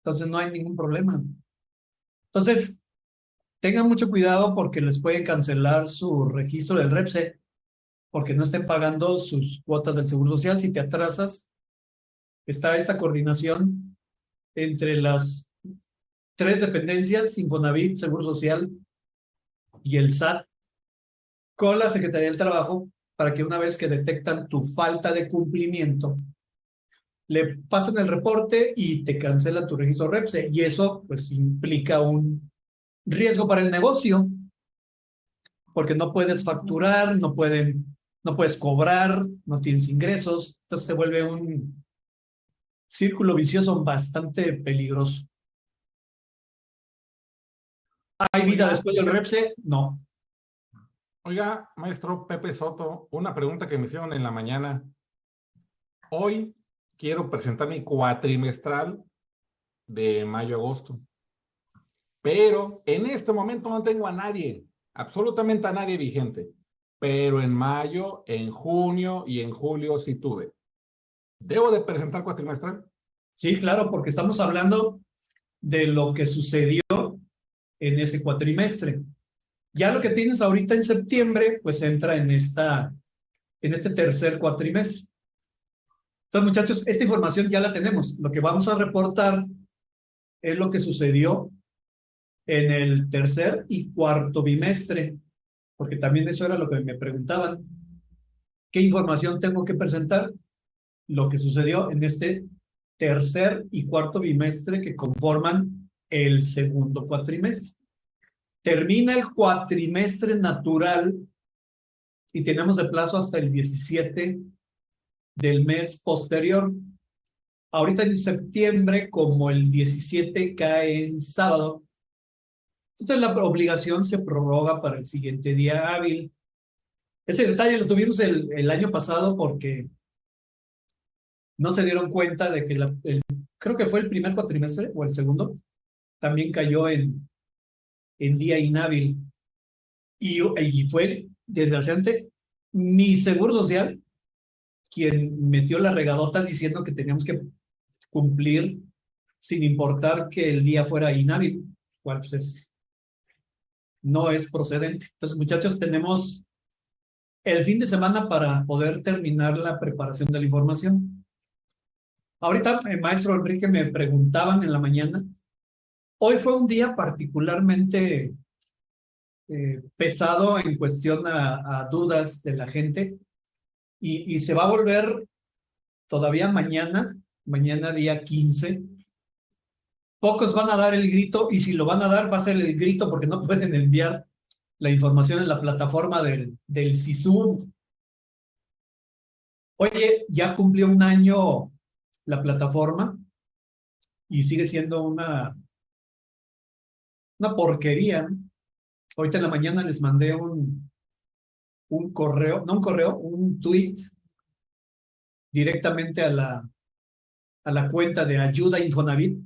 Entonces no hay ningún problema. Entonces, tengan mucho cuidado porque les pueden cancelar su registro del REPSE porque no estén pagando sus cuotas del Seguro Social. Si te atrasas, está esta coordinación entre las tres dependencias, Infonavit, Seguro Social y el SAT, con la Secretaría del Trabajo, para que una vez que detectan tu falta de cumplimiento, le pasen el reporte y te cancelan tu registro REPSE. Y eso pues implica un riesgo para el negocio, porque no puedes facturar, no, pueden, no puedes cobrar, no tienes ingresos, entonces se vuelve un círculo vicioso bastante peligroso. ¿Hay vida después del REPSE? No. Oiga, maestro Pepe Soto, una pregunta que me hicieron en la mañana. Hoy quiero presentar mi cuatrimestral de mayo-agosto. Pero en este momento no tengo a nadie, absolutamente a nadie vigente. Pero en mayo, en junio y en julio sí tuve. ¿Debo de presentar cuatrimestral? Sí, claro, porque estamos hablando de lo que sucedió en ese cuatrimestre. Ya lo que tienes ahorita en septiembre, pues entra en, esta, en este tercer cuatrimestre. Entonces, muchachos, esta información ya la tenemos. Lo que vamos a reportar es lo que sucedió en el tercer y cuarto bimestre, porque también eso era lo que me preguntaban. ¿Qué información tengo que presentar? Lo que sucedió en este tercer y cuarto bimestre que conforman el segundo cuatrimestre. Termina el cuatrimestre natural y tenemos de plazo hasta el 17 del mes posterior. Ahorita en septiembre, como el 17 cae en sábado, entonces la obligación se prorroga para el siguiente día hábil. Ese detalle lo tuvimos el, el año pasado porque no se dieron cuenta de que el, creo que fue el primer cuatrimestre o el segundo, también cayó en, en día inhábil. Y, y fue, desgraciadamente, mi seguro social quien metió la regadota diciendo que teníamos que cumplir sin importar que el día fuera inhábil, cual pues no es procedente. Entonces, muchachos, tenemos el fin de semana para poder terminar la preparación de la información. Ahorita, el maestro Enrique me preguntaban en la mañana Hoy fue un día particularmente eh, pesado en cuestión a, dudas de la gente y, se va a volver todavía mañana, mañana día 15. Pocos van a dar el grito y si lo van a dar va a ser el grito porque no pueden enviar la información en la plataforma del, del SISU. Oye, ya cumplió un año la plataforma y sigue siendo una una porquería. Ahorita en la mañana les mandé un, un correo, no un correo, un tweet directamente a la, a la cuenta de Ayuda Infonavit,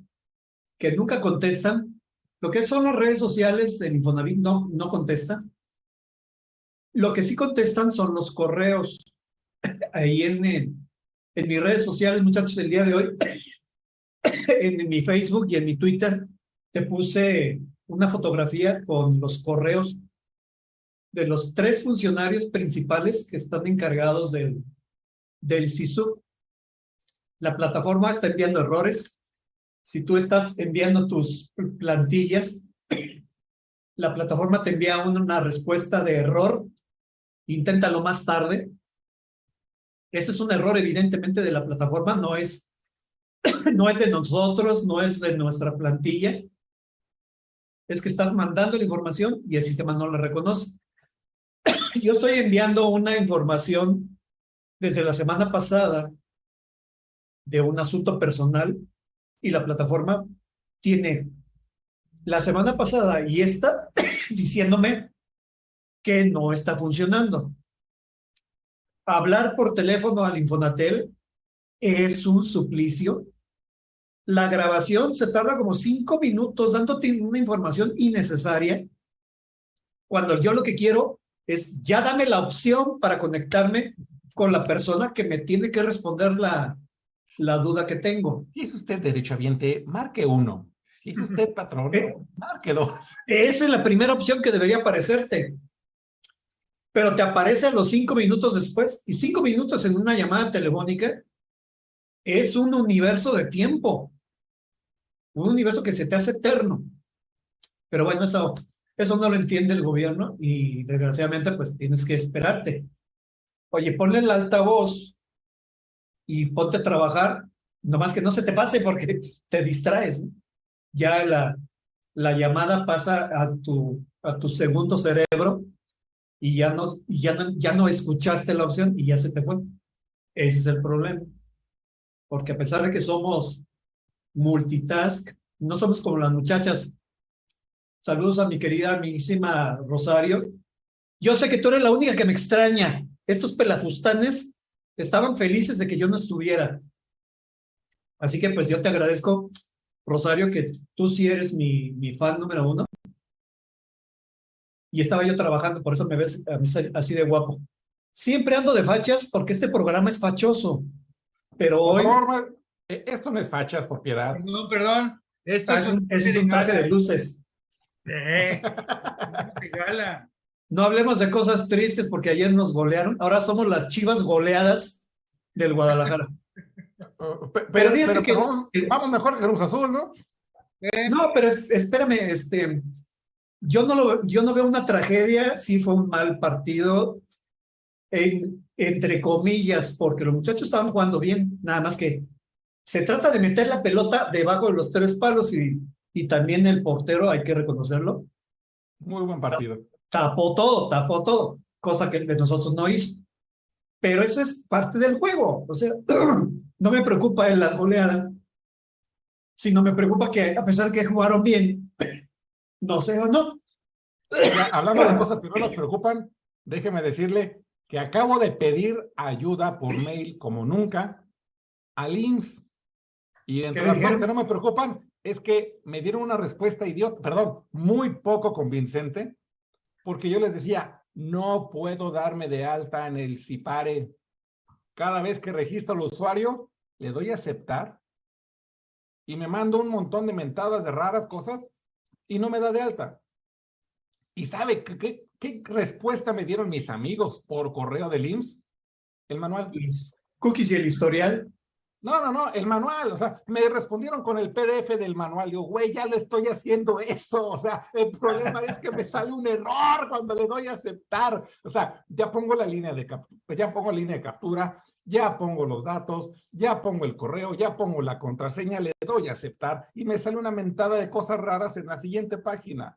que nunca contestan. Lo que son las redes sociales en Infonavit no, no contesta. Lo que sí contestan son los correos. Ahí en, en mis redes sociales, muchachos, el día de hoy, en mi Facebook y en mi Twitter, te puse una fotografía con los correos de los tres funcionarios principales que están encargados del, del SISU. La plataforma está enviando errores. Si tú estás enviando tus plantillas, la plataforma te envía una respuesta de error. Inténtalo más tarde. Ese es un error evidentemente de la plataforma, no es, no es de nosotros, no es de nuestra plantilla es que estás mandando la información y el sistema no la reconoce. Yo estoy enviando una información desde la semana pasada de un asunto personal y la plataforma tiene la semana pasada y esta diciéndome que no está funcionando. Hablar por teléfono al Infonatel es un suplicio la grabación se tarda como cinco minutos dándote una información innecesaria, cuando yo lo que quiero es ya dame la opción para conectarme con la persona que me tiene que responder la, la duda que tengo. Si es usted derechohabiente, marque uno. Si es usted patrón, eh, marque dos. Esa es la primera opción que debería aparecerte. pero te aparece a los cinco minutos después y cinco minutos en una llamada telefónica es un universo de tiempo, un universo que se te hace eterno. Pero bueno, eso, eso no lo entiende el gobierno y desgraciadamente pues tienes que esperarte. Oye, ponle el altavoz y ponte a trabajar, nomás que no se te pase porque te distraes. Ya la, la llamada pasa a tu, a tu segundo cerebro y ya no, ya, no, ya no escuchaste la opción y ya se te fue. Ese es el problema. Porque a pesar de que somos multitask, no somos como las muchachas. Saludos a mi querida amiguísima Rosario. Yo sé que tú eres la única que me extraña. Estos pelafustanes estaban felices de que yo no estuviera. Así que pues yo te agradezco, Rosario, que tú sí eres mi, mi fan número uno. Y estaba yo trabajando, por eso me ves así de guapo. Siempre ando de fachas porque este programa es fachoso. Pero hoy... esto no es fachas, por piedad. Perdón, perdón. Esto es, un, es un traje de luces. Eh, gala. No hablemos de cosas tristes porque ayer nos golearon. Ahora somos las chivas goleadas del Guadalajara. Uh, pero, pero, que, vamos, mejor que Cruz Azul, ¿no? Eh. No, pero espérame, este, yo no lo, yo no veo una tragedia, sí fue un mal partido, en, entre comillas, porque los muchachos estaban jugando bien, nada más que se trata de meter la pelota debajo de los tres palos y, y también el portero, hay que reconocerlo. Muy buen partido tapó todo, tapó todo, cosa que de nosotros no hizo. Pero eso es parte del juego. O sea, no me preocupa en la goleada, sino me preocupa que a pesar que jugaron bien, no sé o no. hablando de cosas que no nos preocupan, déjeme decirle que acabo de pedir ayuda por mail como nunca al IMSS. Y entre las cosas que no me preocupan es que me dieron una respuesta idiota, perdón, muy poco convincente, porque yo les decía, no puedo darme de alta en el CIPARE. Cada vez que registro al usuario, le doy a aceptar y me mando un montón de mentadas de raras cosas y no me da de alta. ¿Y sabe qué, qué, respuesta me dieron mis amigos por correo del IMSS? El manual. Cookies y el historial. No, no, no, el manual, o sea, me respondieron con el PDF del manual. Yo, güey, ya le estoy haciendo eso. O sea, el problema es que me sale un error cuando le doy a aceptar. O sea, ya pongo la línea de captura, ya pongo la línea de captura, ya pongo los datos, ya pongo el correo, ya pongo la contraseña, le doy a aceptar y me sale una mentada de cosas raras en la siguiente página.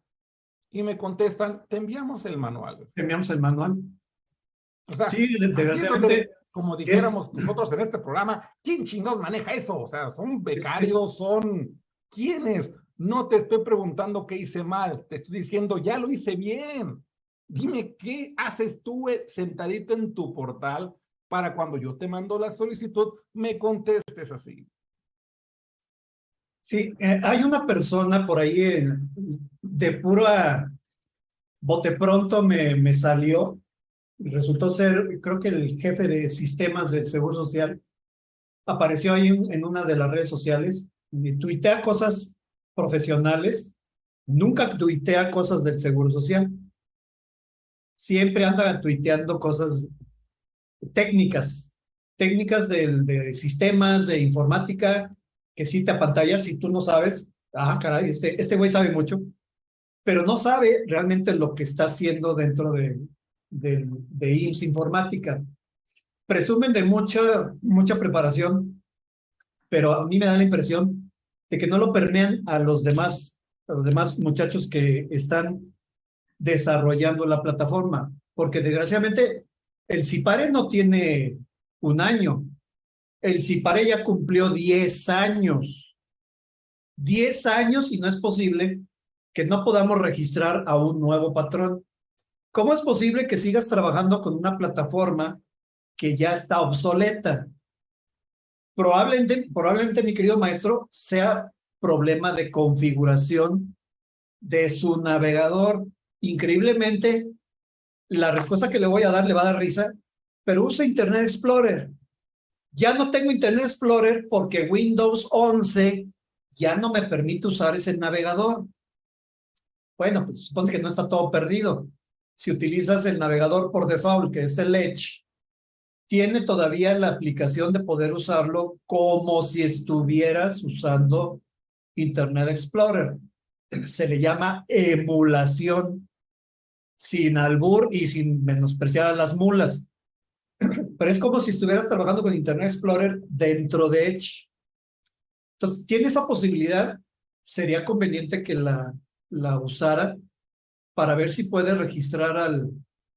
Y me contestan, te enviamos el manual. Te enviamos el manual. O sea, sí, desgraciadamente como dijéramos nosotros en este programa, ¿quién chingados maneja eso? O sea, son becarios, son quiénes. No te estoy preguntando qué hice mal, te estoy diciendo, ya lo hice bien. Dime qué haces tú eh, sentadito en tu portal para cuando yo te mando la solicitud, me contestes así. Sí, eh, hay una persona por ahí de pura bote pronto me, me salió resultó ser, creo que el jefe de sistemas del Seguro Social, apareció ahí en, una de las redes sociales y tuitea cosas profesionales, nunca tuitea cosas del Seguro Social. Siempre anda tuiteando cosas técnicas, técnicas de, de sistemas, de informática, que sí te apantallas si tú no sabes, ah, caray, este, este güey sabe mucho, pero no sabe realmente lo que está haciendo dentro de, de, de IMSS Informática. Presumen de mucha, mucha preparación, pero a mí me da la impresión de que no lo permean a los demás, a los demás muchachos que están desarrollando la plataforma, porque desgraciadamente el CIPARE no tiene un año, el CIPARE ya cumplió 10 años. 10 años y no es posible que no podamos registrar a un nuevo patrón. ¿Cómo es posible que sigas trabajando con una plataforma que ya está obsoleta? Probablemente, probablemente, mi querido maestro, sea problema de configuración de su navegador. Increíblemente, la respuesta que le voy a dar le va a dar risa, pero usa Internet Explorer. Ya no tengo Internet Explorer porque Windows 11 ya no me permite usar ese navegador. Bueno, pues supone que no está todo perdido si utilizas el navegador por default, que es el Edge, tiene todavía la aplicación de poder usarlo como si estuvieras usando Internet Explorer. Se le llama emulación, sin albur y sin menospreciar a las mulas. Pero es como si estuvieras trabajando con Internet Explorer dentro de Edge. Entonces, tiene esa posibilidad. Sería conveniente que la, la usara para ver si puede registrar al,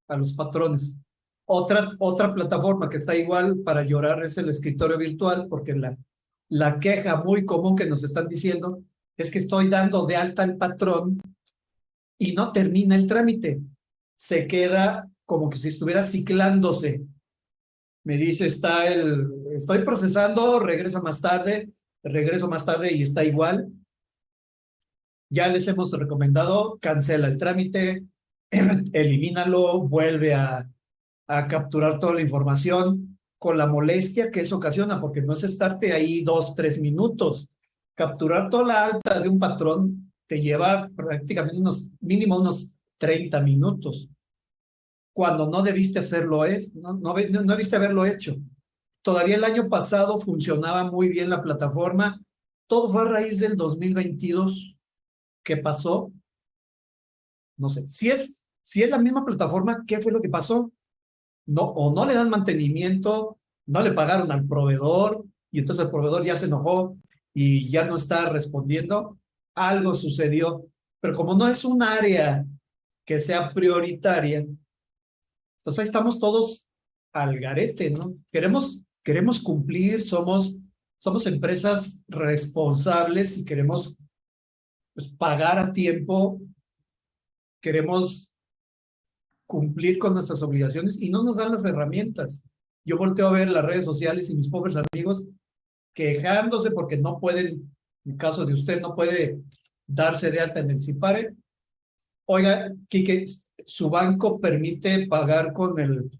a los patrones. Otra, otra plataforma que está igual para llorar es el escritorio virtual, porque la, la queja muy común que nos están diciendo es que estoy dando de alta al patrón y no termina el trámite. Se queda como que si estuviera ciclándose. Me dice, está el, estoy procesando, regresa más tarde, regreso más tarde y está igual. Ya les hemos recomendado, cancela el trámite, elimínalo, vuelve a, a capturar toda la información con la molestia que eso ocasiona, porque no es estarte ahí dos, tres minutos. Capturar toda la alta de un patrón te lleva prácticamente unos, mínimo unos 30 minutos. Cuando no debiste hacerlo, ¿eh? no, no, no debiste haberlo hecho. Todavía el año pasado funcionaba muy bien la plataforma. Todo fue a raíz del 2022. ¿Qué pasó? No sé. Si es, si es la misma plataforma, ¿qué fue lo que pasó? no, o no le dan mantenimiento, no le pagaron al proveedor y entonces el proveedor ya se enojó y ya no está respondiendo, algo sucedió. Pero como no es un área que sea prioritaria, entonces ahí estamos todos al garete, ¿no? Queremos, queremos cumplir, somos, somos empresas responsables y queremos pues, pagar a tiempo, queremos cumplir con nuestras obligaciones y no nos dan las herramientas. Yo volteo a ver las redes sociales y mis pobres amigos quejándose porque no pueden, en caso de usted, no puede darse de alta en el CIPARE. Oiga, Quique, su banco permite pagar con el,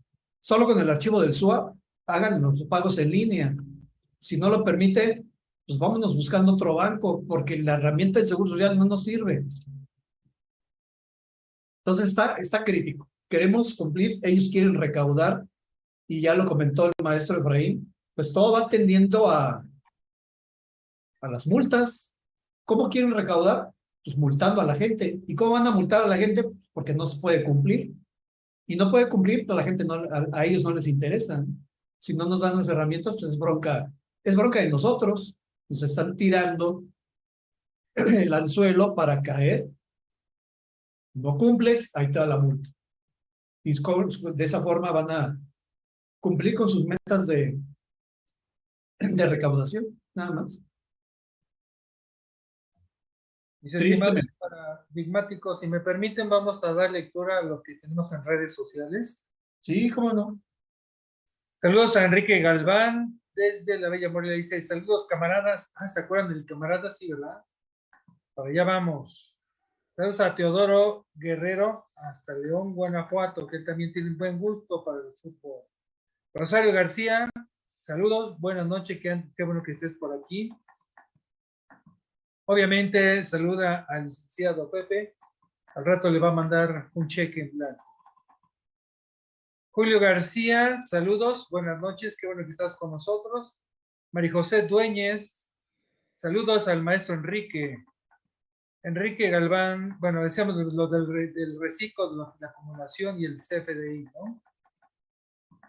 solo con el archivo del SUA, hagan los pagos en línea. Si no lo permite, pues vámonos buscando otro banco, porque la herramienta de Seguro Social no nos sirve. Entonces está, está crítico queremos cumplir, ellos quieren recaudar, y ya lo comentó el maestro Efraín, pues todo va tendiendo a, a las multas. ¿Cómo quieren recaudar? Pues multando a la gente. ¿Y cómo van a multar a la gente? Porque no se puede cumplir. Y no puede cumplir, pues a la gente no, a, ellos no les interesa. Si no nos dan las herramientas, pues es bronca, es bronca de nosotros. Nos están tirando el anzuelo para caer. No cumples, ahí está la multa y de esa forma van a cumplir con sus metas de, de recaudación, nada más. Mis estimados paradigmáticos, si me permiten, vamos a dar lectura a lo que tenemos en redes sociales. Sí, cómo no. Saludos a Enrique Galván, desde la Bella Morelia, dice, saludos camaradas. Ah, ¿se acuerdan del camarada? Sí, ¿verdad? Para allá vamos. Saludos a Teodoro Guerrero, hasta León, Guanajuato, que también tiene un buen gusto para el fútbol. Rosario García, saludos, buenas noches, qué, qué bueno que estés por aquí. Obviamente, saluda al licenciado Pepe. Al rato le va a mandar un cheque en blanco. Julio García, saludos, buenas noches, qué bueno que estás con nosotros. María José Dueñez, saludos al maestro Enrique. Enrique Galván, bueno, decíamos lo del, reciclo, la acumulación y el CFDI, ¿no?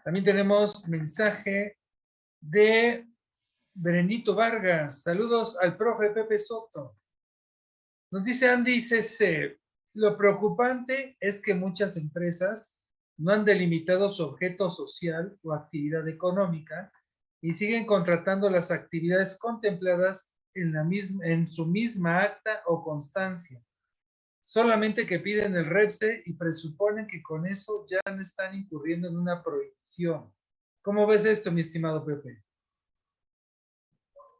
También tenemos mensaje de Benedito Vargas. Saludos al profe Pepe Soto. Nos dice Andy CC, lo preocupante es que muchas empresas no han delimitado su objeto social o actividad económica y siguen contratando las actividades contempladas en, la misma, en su misma acta o constancia. Solamente que piden el REPSE y presuponen que con eso ya no están incurriendo en una prohibición. ¿Cómo ves esto, mi estimado Pepe?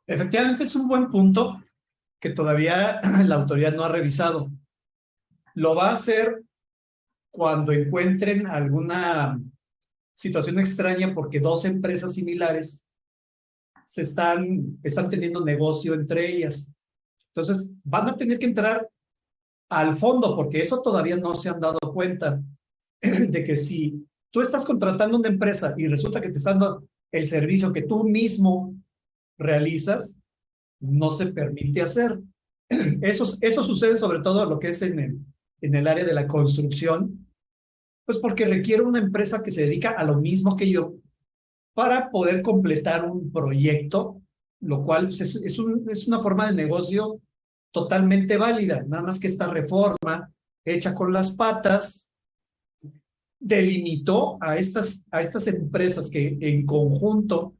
Efectivamente es un buen punto que todavía la autoridad no ha revisado. Lo va a hacer cuando encuentren alguna situación extraña porque dos empresas similares se están, están teniendo negocio entre ellas. Entonces, van a tener que entrar al fondo porque eso todavía no se han dado cuenta. de que si tú estás contratando una empresa y resulta que te están dando el servicio que tú mismo realizas, no se permite hacer. Eso, eso sucede sobre todo lo que es en el, en el área de la construcción, pues porque requiere una empresa que se dedica a lo mismo que yo para poder completar un proyecto, lo cual es, es, es una forma de negocio totalmente válida, nada más que esta reforma hecha con las patas delimitó a estas, a estas empresas que en conjunto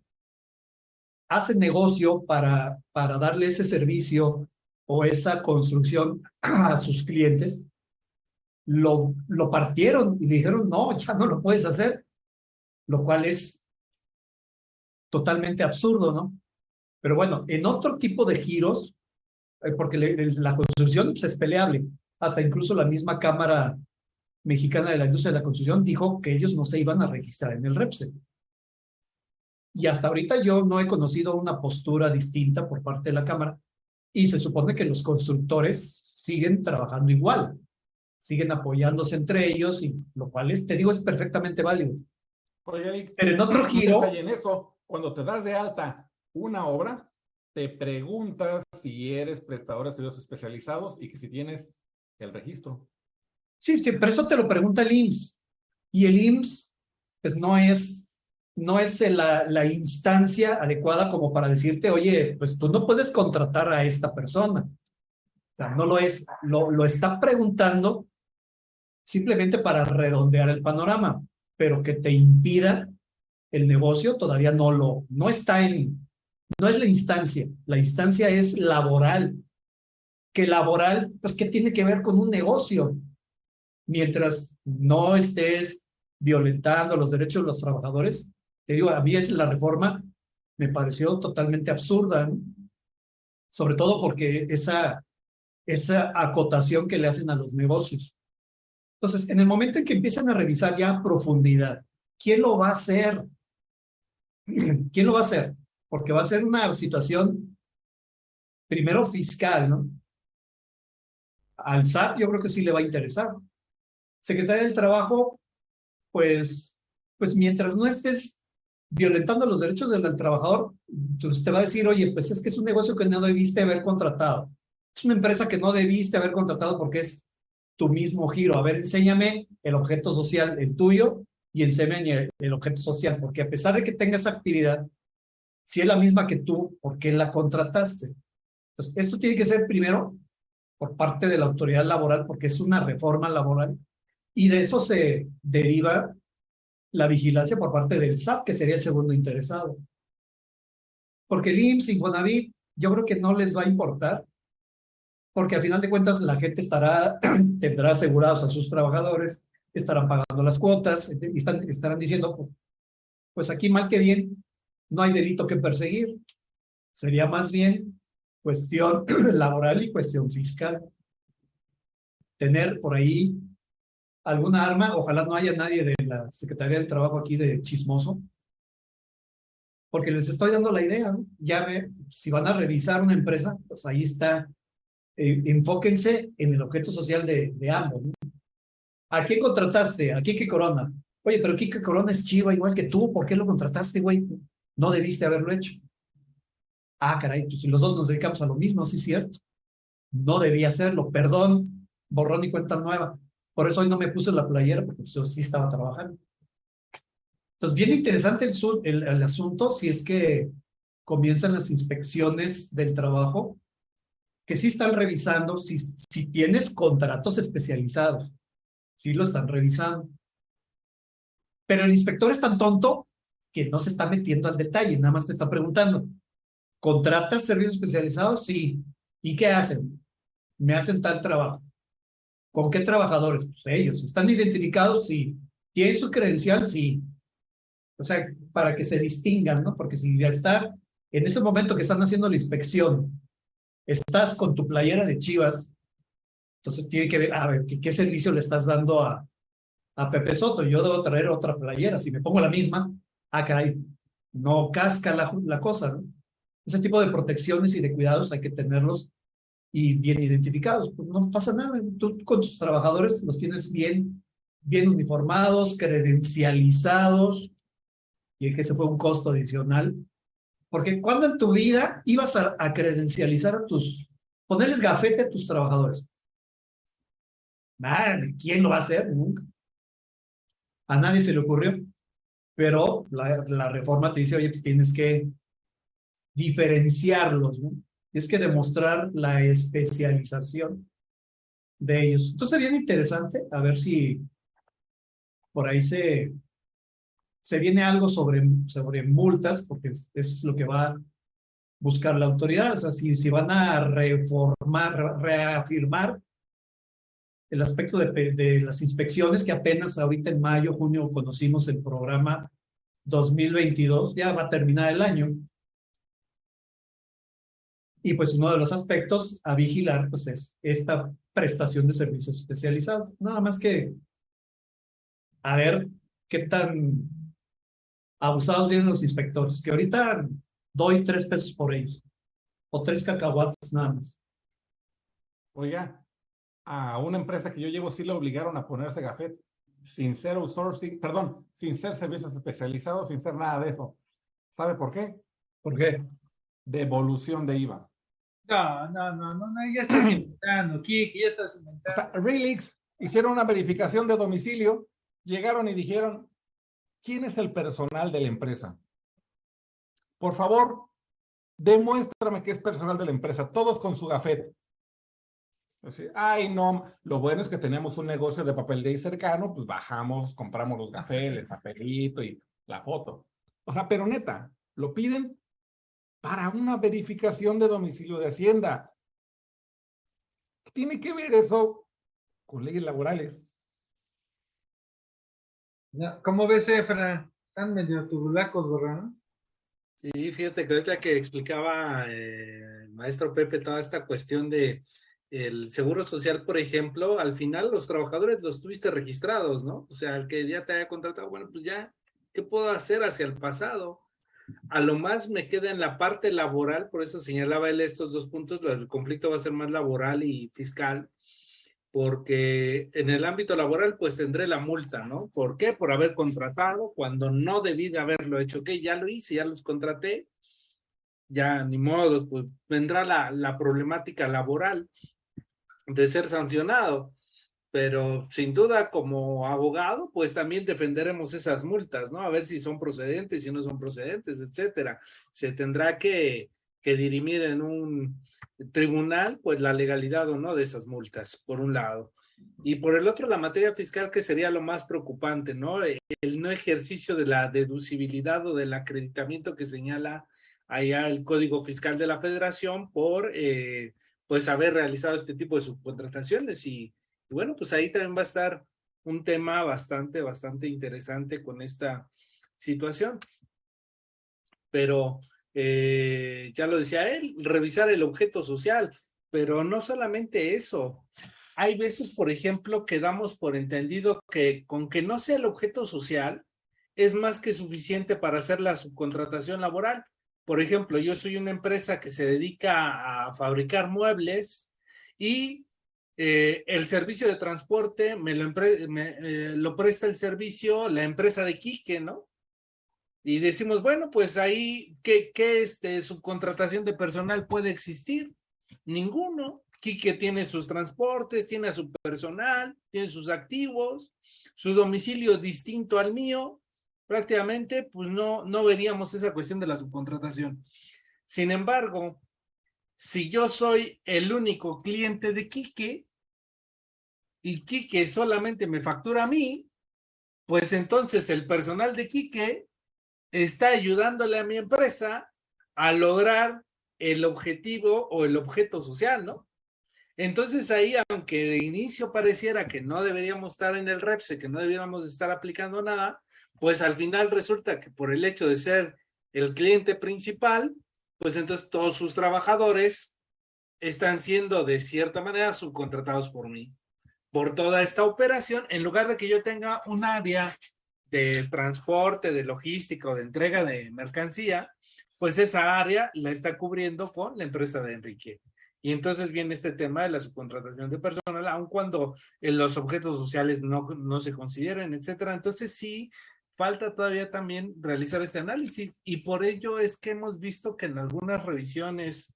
hacen negocio para, para darle ese servicio o esa construcción a sus clientes, lo, lo partieron y dijeron, no, ya no lo puedes hacer, lo cual es totalmente absurdo, ¿no? Pero bueno, en otro tipo de giros, eh, porque la construcción pues, es peleable, hasta incluso la misma Cámara Mexicana de la Industria de la Construcción dijo que ellos no se iban a registrar en el REPSE. Y hasta ahorita yo no he conocido una postura distinta por parte de la Cámara y se supone que los constructores siguen trabajando igual, siguen apoyándose entre ellos, y lo cual es, te digo es perfectamente válido. Pero en otro giro... En eso, cuando te das de alta una obra, te preguntas si eres prestador de servicios especializados y que si tienes el registro. Sí, sí, pero eso te lo pregunta el IMSS. Y el IMSS, pues no es, no es la, la instancia adecuada como para decirte, oye, pues tú no puedes contratar a esta persona. O sea, no lo es. Lo, lo está preguntando simplemente para redondear el panorama, pero que te impida el negocio todavía no lo, no está en, no es la instancia, la instancia es laboral, que laboral, pues, ¿qué tiene que ver con un negocio? Mientras no estés violentando los derechos de los trabajadores, te digo, a mí es la reforma me pareció totalmente absurda, sobre todo porque esa, esa acotación que le hacen a los negocios. Entonces, en el momento en que empiezan a revisar ya a profundidad, ¿quién lo va a hacer? ¿Quién lo va a hacer? Porque va a ser una situación, primero fiscal, ¿no? Al SAT yo creo que sí le va a interesar. Secretaría del Trabajo, pues, pues mientras no estés violentando los derechos del, trabajador, pues te va a decir, oye, pues es que es un negocio que no debiste haber contratado. Es una empresa que no debiste haber contratado porque es tu mismo giro. A ver, enséñame el objeto social, el tuyo, y enséñame el, objeto social, porque a pesar de que tengas actividad, si es la misma que tú, ¿por qué la contrataste? Pues esto tiene que ser primero por parte de la autoridad laboral, porque es una reforma laboral, y de eso se deriva la vigilancia por parte del SAP, que sería el segundo interesado. Porque el IMSS, Infonavit, yo creo que no les va a importar, porque al final de cuentas la gente estará, tendrá asegurados a sus trabajadores, estarán pagando las cuotas, y están, estarán diciendo, pues aquí mal que bien, no hay delito que perseguir. Sería más bien cuestión laboral y cuestión fiscal. Tener por ahí alguna arma, ojalá no haya nadie de la Secretaría del Trabajo aquí de chismoso, porque les estoy dando la idea, ya ve, si van a revisar una empresa, pues ahí está, eh, enfóquense en el objeto social de, ambos. ¿A quién contrataste? ¿A Kike Corona? Oye, pero Kike Corona es chiva igual que tú, ¿por qué lo contrataste, güey? No debiste haberlo hecho. Ah, caray, pues si los dos nos dedicamos a lo mismo, sí es cierto. No debía hacerlo, perdón, borrón y cuenta nueva. Por eso hoy no me puse la playera, porque yo sí estaba trabajando. Entonces, bien interesante el, el, asunto, si es que comienzan las inspecciones del trabajo, que sí están revisando si, si tienes contratos especializados. Sí lo están revisando. Pero el inspector es tan tonto que no se está metiendo al detalle, nada más te está preguntando, ¿contratas servicios especializados? Sí. ¿Y qué hacen? Me hacen tal trabajo. ¿Con qué trabajadores? Pues ellos. ¿Están identificados? Sí. ¿Tienen su credencial? Sí. O sea, para que se distingan, ¿no? Porque si ya está, en ese momento que están haciendo la inspección, estás con tu playera de chivas, entonces tiene que ver, a ver, ¿qué, servicio le estás dando a, a Pepe Soto? Yo debo traer otra playera. Si me pongo la misma, ah, caray, no casca la, cosa, ¿no? Ese tipo de protecciones y de cuidados hay que tenerlos y bien identificados. Pues no pasa nada. Tú con tus trabajadores los tienes bien bien uniformados, credencializados, y es que ese fue un costo adicional. Porque cuando en tu vida ibas a, credencializar a tus, ponerles gafete a tus trabajadores. ¿quién lo va a hacer? Nunca. A nadie se le ocurrió. Pero la, la reforma te dice, oye, pues tienes que diferenciarlos, ¿no? Tienes que demostrar la especialización de ellos. Entonces, bien interesante, a ver si por ahí se, se viene algo sobre, sobre multas, porque es, lo que va a buscar la autoridad. O sea, si, si van a reformar, reafirmar el aspecto de, de, las inspecciones que apenas ahorita en mayo, junio conocimos el programa 2022, ya va a terminar el año. Y pues uno de los aspectos a vigilar pues es esta prestación de servicios especializados. Nada más que a ver qué tan abusados vienen los inspectores, que ahorita doy tres pesos por ellos, o tres cacahuates nada más. Oiga, a una empresa que yo llevo sí le obligaron a ponerse gafet, sin ser outsourcing, perdón, sin ser servicios especializados, sin ser nada de eso. ¿Sabe por qué? ¿Por qué? Devolución de IVA. No, no, no, no, ya estás inventando, Kiki, ya estás inventando. Relix hicieron una verificación de domicilio, llegaron y dijeron, ¿quién es el personal de la empresa? Por favor, demuéstrame que es personal de la empresa, todos con su gafet. Ay, no, lo bueno es que tenemos un negocio de papel de ahí cercano, pues bajamos, compramos los gafetes, el papelito y la foto. O sea, pero neta, lo piden para una verificación de domicilio de Hacienda. tiene que ver eso con leyes laborales? ¿Cómo ves, Efra? Están medio tubulacos, ¿verdad? Sí, fíjate que ahorita que explicaba eh, el maestro Pepe toda esta cuestión de el seguro social, por ejemplo, al final los trabajadores los tuviste registrados, ¿no? O sea, el que ya te haya contratado, bueno, pues ya, ¿qué puedo hacer hacia el pasado? A lo más me queda en la parte laboral, por eso señalaba él estos dos puntos, el conflicto va a ser más laboral y fiscal, porque en el ámbito laboral pues tendré la multa, ¿no? ¿Por qué? Por haber contratado cuando no debí de haberlo hecho, que ya lo hice, ya los contraté, ya ni modo, pues vendrá la, la problemática laboral de ser sancionado. Pero sin duda como abogado, pues también defenderemos esas multas, ¿no? A ver si son procedentes, si no son procedentes, etcétera. Se tendrá que, que dirimir en un tribunal, pues la legalidad o no de esas multas, por un lado. Y por el otro, la materia fiscal, que sería lo más preocupante, ¿no? El no ejercicio de la deducibilidad o del acreditamiento que señala allá el Código Fiscal de la Federación por eh, pues haber realizado este tipo de subcontrataciones y, bueno, pues ahí también va a estar un tema bastante, bastante interesante con esta situación. Pero eh, ya lo decía él, revisar el objeto social, pero no solamente eso. Hay veces, por ejemplo, que damos por entendido que con que no sea el objeto social, es más que suficiente para hacer la subcontratación laboral. Por ejemplo, yo soy una empresa que se dedica a fabricar muebles y eh, el servicio de transporte me lo, eh, lo presta el servicio la empresa de Quique, ¿no? Y decimos, bueno, pues ahí, ¿qué, qué este, subcontratación de personal puede existir? Ninguno. Quique tiene sus transportes, tiene a su personal, tiene sus activos, su domicilio distinto al mío, prácticamente pues no, no veríamos esa cuestión de la subcontratación. Sin embargo, si yo soy el único cliente de Quique y Quique solamente me factura a mí, pues entonces el personal de Quique está ayudándole a mi empresa a lograr el objetivo o el objeto social, ¿no? Entonces ahí, aunque de inicio pareciera que no deberíamos estar en el REPSE, que no deberíamos estar aplicando nada, pues al final resulta que por el hecho de ser el cliente principal, pues entonces todos sus trabajadores están siendo de cierta manera subcontratados por mí. Por toda esta operación, en lugar de que yo tenga un área de transporte, de logística o de entrega de mercancía, pues esa área la está cubriendo con la empresa de Enrique. Y entonces viene este tema de la subcontratación de personal, aun cuando los objetos sociales no, no se consideren, etcétera. Entonces sí, falta todavía también realizar este análisis y por ello es que hemos visto que en algunas revisiones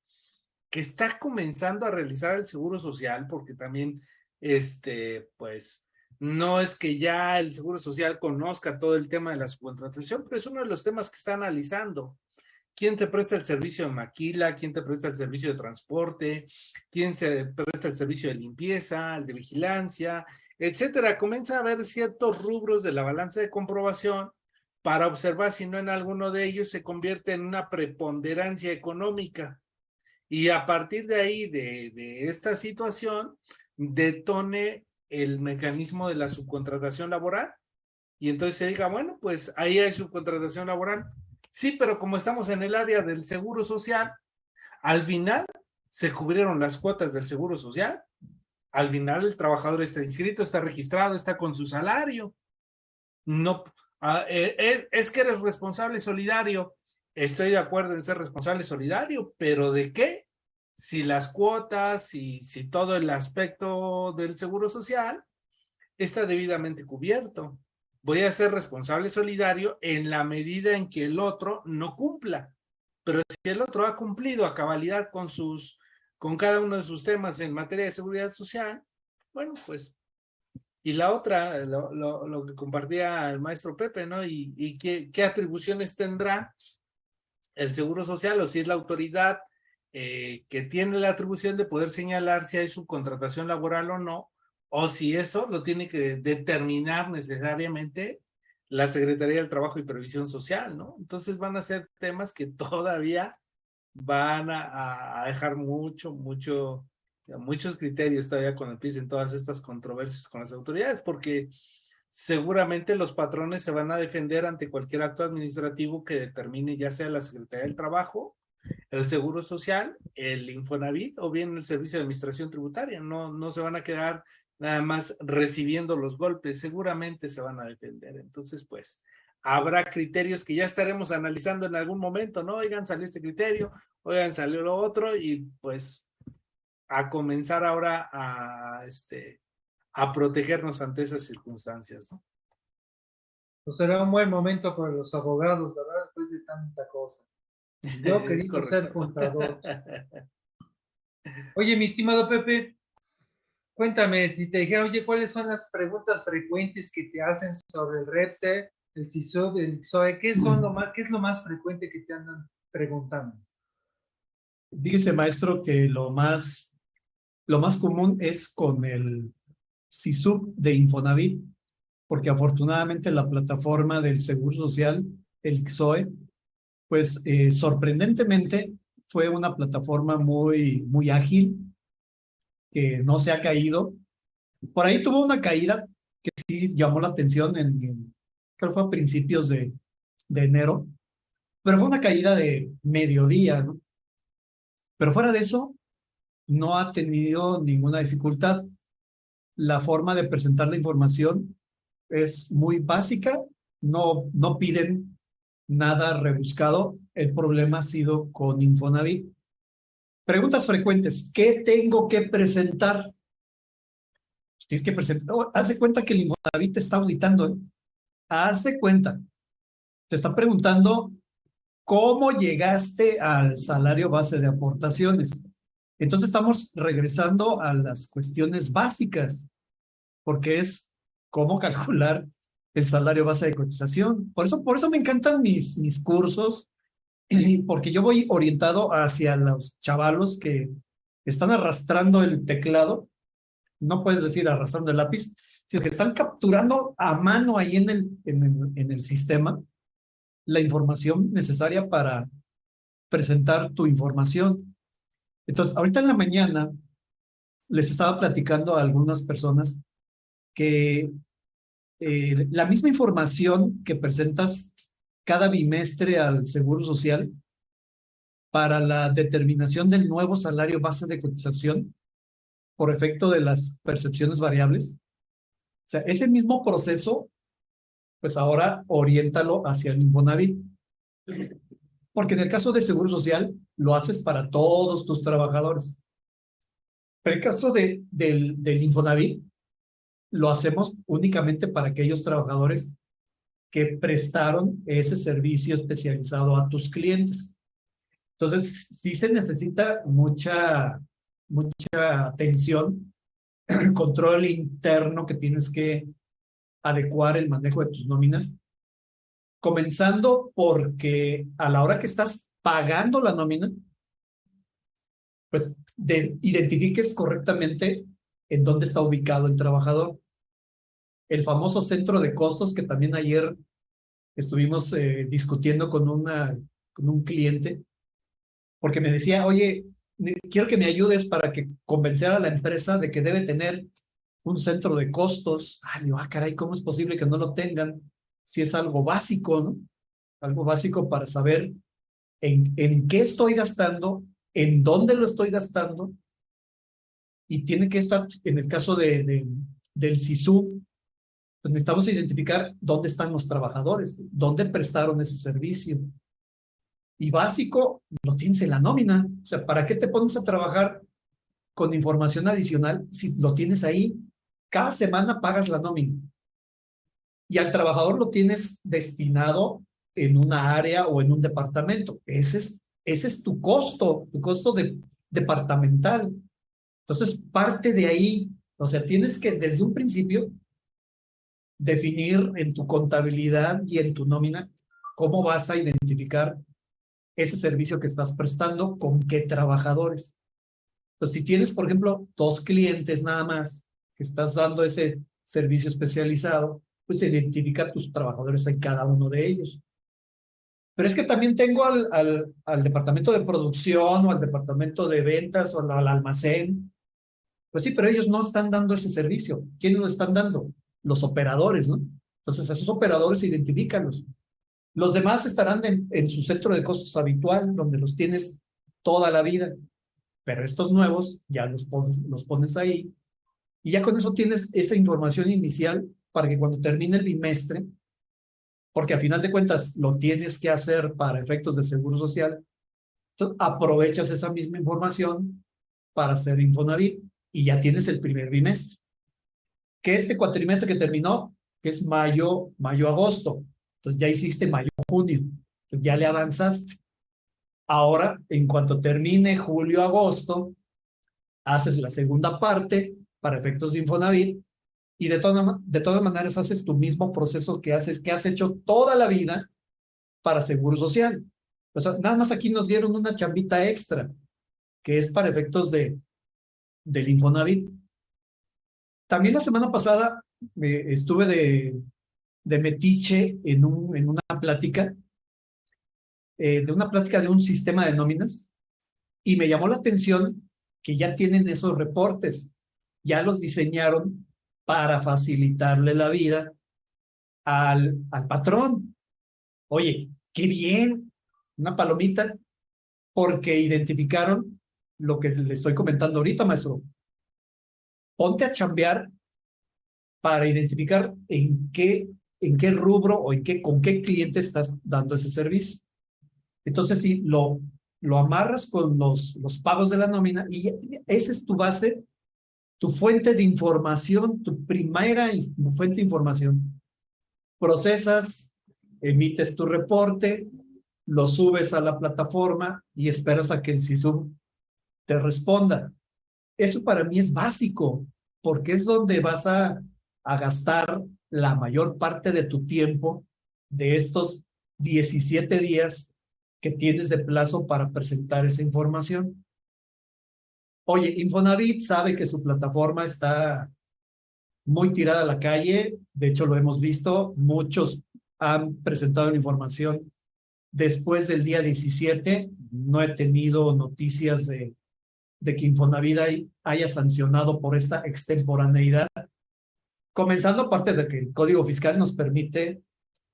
que está comenzando a realizar el Seguro Social, porque también, este, pues, no es que ya el Seguro Social conozca todo el tema de la subcontratación, pero es uno de los temas que está analizando. ¿Quién te presta el servicio de maquila? ¿Quién te presta el servicio de transporte? ¿Quién se presta el servicio de limpieza, el de vigilancia, etcétera? Comienza a haber ciertos rubros de la balanza de comprobación para observar si no en alguno de ellos se convierte en una preponderancia económica. Y a partir de ahí, de, de esta situación, detone el mecanismo de la subcontratación laboral y entonces se diga, bueno, pues ahí hay subcontratación laboral. Sí, pero como estamos en el área del seguro social, al final se cubrieron las cuotas del seguro social. Al final el trabajador está inscrito, está registrado, está con su salario. No, ah, eh, es, es que eres responsable solidario. Estoy de acuerdo en ser responsable solidario, pero ¿de qué? Si las cuotas y si todo el aspecto del seguro social está debidamente cubierto. Voy a ser responsable solidario en la medida en que el otro no cumpla. Pero si el otro ha cumplido a cabalidad con sus, con cada uno de sus temas en materia de seguridad social, bueno, pues. Y la otra, lo, que compartía el maestro Pepe, ¿no? Y, qué atribuciones tendrá el Seguro Social o si es la autoridad eh, que tiene la atribución de poder señalar si hay subcontratación laboral o no, o si eso lo tiene que determinar necesariamente la Secretaría del Trabajo y Previsión Social, ¿no? Entonces van a ser temas que todavía van a, dejar mucho, mucho, muchos criterios todavía con el PIS en todas estas controversias con las autoridades, porque seguramente los patrones se van a defender ante cualquier acto administrativo que determine ya sea la Secretaría del Trabajo el Seguro Social, el Infonavit o bien el Servicio de Administración Tributaria. No, no se van a quedar nada más recibiendo los golpes, seguramente se van a defender. Entonces, pues, habrá criterios que ya estaremos analizando en algún momento, ¿no? Oigan, salió este criterio, oigan, salió lo otro y pues a comenzar ahora a, este, a protegernos ante esas circunstancias, ¿no? Pues será un buen momento para los abogados, ¿verdad? Después de tanta cosa. Yo quería ser contador. Oye, mi estimado Pepe, cuéntame, si te dije, oye, ¿cuáles son las preguntas frecuentes que te hacen sobre el REPSE, el CISUB, el XOE? ¿Qué, son lo más, ¿Qué es lo más frecuente que te andan preguntando? Dice, maestro, que lo más, lo más común es con el CISUB de Infonavit, porque afortunadamente la plataforma del Seguro Social, el XOE, pues eh, sorprendentemente fue una plataforma muy, muy ágil, que no se ha caído. Por ahí tuvo una caída que sí llamó la atención en, creo que fue a principios de, de enero, pero fue una caída de mediodía. Pero fuera de eso, no ha tenido ninguna dificultad. La forma de presentar la información es muy básica, no, no piden nada rebuscado. El problema ha sido con Infonavit. Preguntas frecuentes. ¿Qué tengo que presentar? Tienes que presentar. Oh, haz de cuenta que el Infonavit te está auditando. ¿eh? Haz de cuenta. Te está preguntando cómo llegaste al salario base de aportaciones. Entonces estamos regresando a las cuestiones básicas, porque es cómo calcular el salario base de cotización. Por eso, por eso me encantan mis, mis cursos, porque yo voy orientado hacia los chavalos que están arrastrando el teclado, no puedes decir arrastrando el lápiz, sino que están capturando a mano ahí en el, en el, en el sistema la información necesaria para presentar tu información. Entonces, ahorita en la mañana les estaba platicando a algunas personas que eh, la misma información que presentas cada bimestre al Seguro Social para la determinación del nuevo salario base de cotización por efecto de las percepciones variables. O sea, ese mismo proceso, pues ahora oriéntalo hacia el Infonavit. Porque en el caso del Seguro Social, lo haces para todos tus trabajadores. Pero el caso de, del, del Infonavit, lo hacemos únicamente para aquellos trabajadores que prestaron ese servicio especializado a tus clientes. Entonces, sí se necesita mucha, mucha atención, control interno que tienes que adecuar el manejo de tus nóminas, comenzando porque a la hora que estás pagando la nómina, pues de, identifiques correctamente en dónde está ubicado el trabajador. El famoso centro de costos que también ayer estuvimos eh, discutiendo con, con un cliente, porque me decía, oye, quiero que me ayudes para que convencer a la empresa de que debe tener un centro de costos. Ah, digo, ah, caray, ¿cómo es posible que no lo tengan? Si es algo básico, ¿no? Algo básico para saber en, en qué estoy gastando, en dónde lo estoy gastando, y tiene que estar, en el caso de, de del SISU, pues necesitamos identificar dónde están los trabajadores, dónde prestaron ese servicio. Y básico, lo tienes en la nómina. O sea, ¿para qué te pones a trabajar con información adicional si lo tienes ahí? Cada semana pagas la nómina. Y al trabajador lo tienes destinado en una área o en un departamento. Ese es, ese es tu costo, tu costo de, departamental. Entonces, parte de ahí, o sea, tienes que desde un principio definir en tu contabilidad y en tu nómina cómo vas a identificar ese servicio que estás prestando, con qué trabajadores. Entonces, si tienes, por ejemplo, dos clientes nada más que estás dando ese servicio especializado, pues identifica tus trabajadores en cada uno de ellos. Pero es que también tengo al, al, departamento de producción o al departamento de ventas o al almacén pues sí, pero ellos no están dando ese servicio. ¿Quiénes lo están dando? Los operadores, ¿no? Entonces, esos operadores, identifícalos. Los demás estarán en, su centro de costos habitual, donde los tienes toda la vida. Pero estos nuevos ya los pones, los pones ahí. Y ya con eso tienes esa información inicial para que cuando termine el bimestre, porque a final de cuentas lo tienes que hacer para efectos de seguro social, aprovechas esa misma información para hacer Infonavit y ya tienes el primer bimestre. Que este cuatrimestre que terminó, que es mayo, mayo-agosto, entonces ya hiciste mayo-junio, ya le avanzaste. Ahora, en cuanto termine julio-agosto, haces la segunda parte para efectos de Infonavit y de, toda, de todas maneras haces tu mismo proceso que haces, que has hecho toda la vida para Seguro Social. O sea, nada más aquí nos dieron una chambita extra, que es para efectos de, del Infonavit. También la semana pasada eh, estuve de, de metiche en, un, en una plática, eh, de una plática de un sistema de nóminas, y me llamó la atención que ya tienen esos reportes, ya los diseñaron para facilitarle la vida al, al patrón. Oye, qué bien, una palomita, porque identificaron lo que le estoy comentando ahorita, maestro. Ponte a chambear para identificar en qué, en qué rubro o en qué, con qué cliente estás dando ese servicio. Entonces, si lo, lo amarras con los, los pagos de la nómina y esa es tu base, tu fuente de información, tu primera fuente de información. Procesas, emites tu reporte, lo subes a la plataforma y esperas a que el SISUM te responda. Eso para mí es básico, porque es donde vas a, gastar la mayor parte de tu tiempo de estos 17 días que tienes de plazo para presentar esa información. Oye, Infonavit sabe que su plataforma está muy tirada a la calle, de hecho lo hemos visto, muchos han presentado la información después del día 17, no he tenido noticias de de que Infonavit haya sancionado por esta extemporaneidad, comenzando aparte de que el Código Fiscal nos permite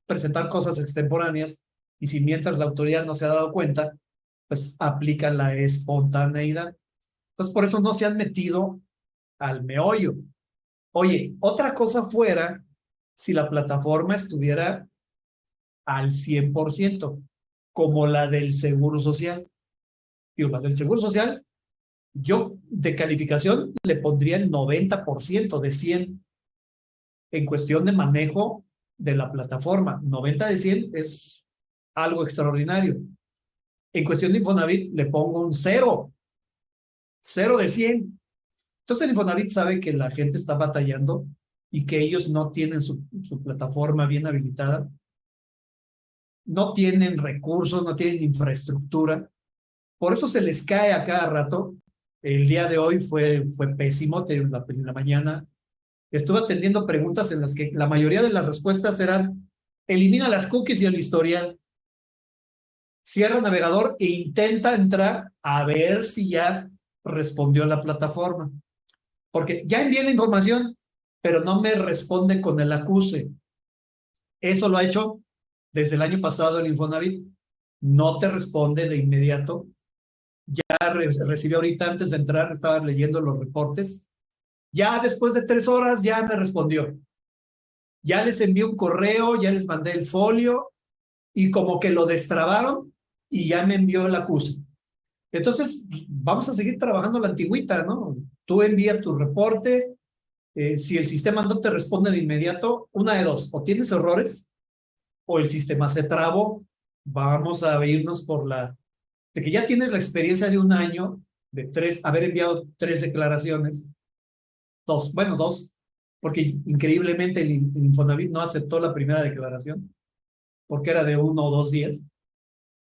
presentar cosas extemporáneas y si mientras la autoridad no se ha dado cuenta, pues aplica la espontaneidad. Entonces, por eso no se han metido al meollo. Oye, otra cosa fuera si la plataforma estuviera al 100%, como la del Seguro Social. y la del Seguro Social Yo de calificación le pondría el 90% de 100 en cuestión de manejo de la plataforma. 90 de 100 es algo extraordinario. En cuestión de Infonavit le pongo un 0. 0 de 100. Entonces el Infonavit sabe que la gente está batallando y que ellos no tienen su, su plataforma bien habilitada. No tienen recursos, no tienen infraestructura. Por eso se les cae a cada rato. El día de hoy fue, fue pésimo. En la, mañana estuve atendiendo preguntas en las que la mayoría de las respuestas eran elimina las cookies y el historial. Cierra navegador e intenta entrar a ver si ya respondió la plataforma. Porque ya envié la información, pero no me responde con el acuse. Eso lo ha hecho desde el año pasado el Infonavit. No te responde de inmediato. Ya recibió ahorita antes de entrar, estaba leyendo los reportes ya después de tres horas ya me respondió. Ya les envié un correo, ya les mandé el folio y como que lo destrabaron y ya me envió el acuse. Entonces, vamos a seguir trabajando la antigüita, ¿no? Tú envías tu reporte, eh, si el sistema no te responde de inmediato, una de dos, o tienes errores o el sistema se trabó. Vamos a irnos por la... de que ya tienes la experiencia de un año, de tres, haber enviado tres declaraciones, Dos, bueno, dos, porque increíblemente el, Infonavit no aceptó la primera declaración, porque era de uno o dos días,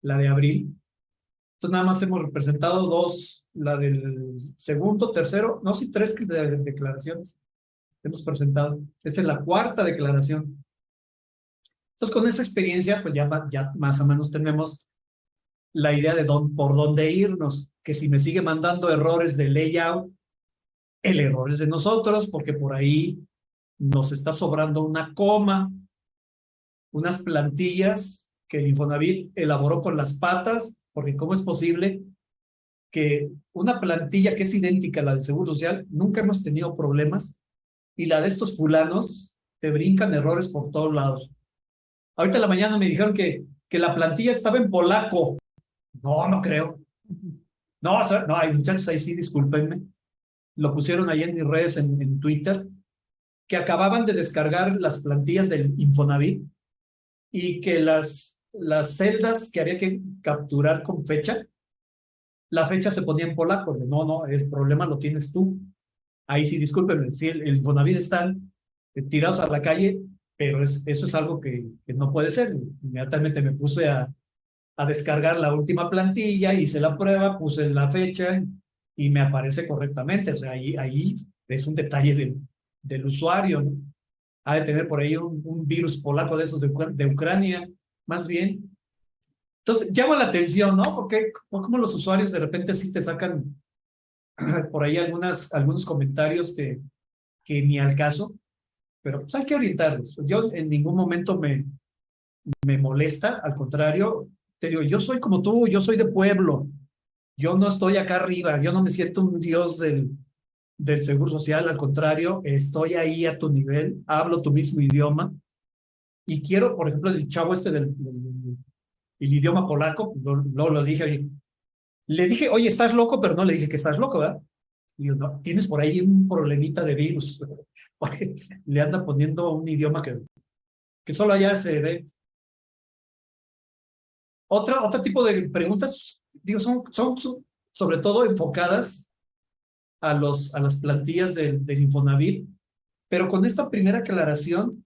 la de abril. Entonces nada más hemos representado dos, la del segundo, tercero, no, sí, tres declaraciones hemos presentado. Esta es la cuarta declaración. Entonces con esa experiencia, pues ya, ya más o menos tenemos la idea de dónde, por dónde irnos, que si me sigue mandando errores de layout, el error es de nosotros porque por ahí nos está sobrando una coma, unas plantillas que el Infonavit elaboró con las patas, porque ¿cómo es posible que una plantilla que es idéntica a la del Seguro Social, nunca hemos tenido problemas, y la de estos fulanos te brincan errores por todos lados? Ahorita en la mañana me dijeron que, que la plantilla estaba en polaco. No, no creo. No, no, hay muchachos ahí sí, discúlpenme lo pusieron ahí en mis redes en, Twitter, que acababan de descargar las plantillas del Infonavit y que las, las celdas que había que capturar con fecha, la fecha se ponía en polaco. No, no, el problema lo tienes tú. Ahí sí, discúlpenme, sí, el, el Infonavit están eh, tirados a la calle, pero es, eso es algo que, no puede ser. Inmediatamente me puse a, a descargar la última plantilla, hice la prueba, puse la fecha, y me aparece correctamente. O sea, ahí, ahí es un detalle del, del usuario. ¿no? Ha de tener por ahí un, virus polaco de esos de, de, Ucrania, más bien. Entonces, llama la atención, ¿no? Porque como los usuarios de repente sí te sacan por ahí algunas, algunos comentarios que, que ni al caso, pero pues hay que orientarlos. Yo en ningún momento me, me molesta, al contrario, te digo, yo soy como tú, yo soy de pueblo, yo no estoy acá arriba, yo no me siento un dios del, del seguro social, al contrario, estoy ahí a tu nivel, hablo tu mismo idioma y quiero, por ejemplo, el chavo este del, el idioma polaco, lo, lo, dije, le dije, oye, estás loco, pero no le dije que estás loco, ¿verdad? Y yo, no, tienes por ahí un problemita de virus, porque le anda poniendo un idioma que, que solo allá se ve. Otra, otro tipo de preguntas digo, son, son sobre todo enfocadas a, los, a las plantillas del, del Infonavit, pero con esta primera aclaración,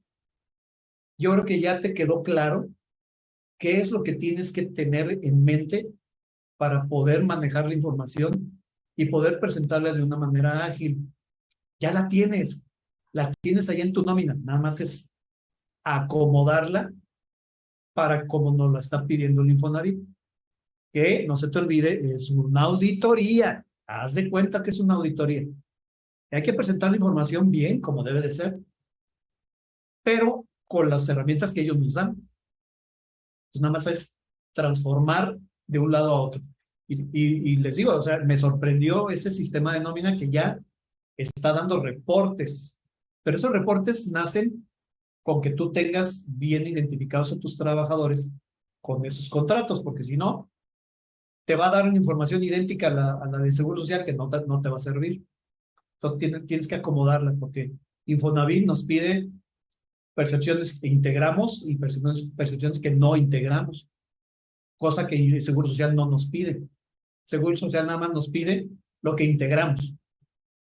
yo creo que ya te quedó claro qué es lo que tienes que tener en mente para poder manejar la información y poder presentarla de una manera ágil. Ya la tienes, la tienes ahí en tu nómina, nada más es acomodarla para como nos la está pidiendo el Infonavit que no se te olvide, es una auditoría. Haz de cuenta que es una auditoría. Hay que presentar la información bien, como debe de ser, pero con las herramientas que ellos nos dan. Pues nada más es transformar de un lado a otro. Y, y, y, les digo, o sea, me sorprendió ese sistema de nómina que ya está dando reportes, pero esos reportes nacen con que tú tengas bien identificados a tus trabajadores con esos contratos, porque si no, te va a dar una información idéntica a la, a la del Seguro Social que no te, va a servir. Entonces tienes, tienes que acomodarla porque Infonavit nos pide percepciones que integramos y percepciones, percepciones que no integramos, cosa que el Seguro Social no nos pide. Seguro Social nada más nos pide lo que integramos,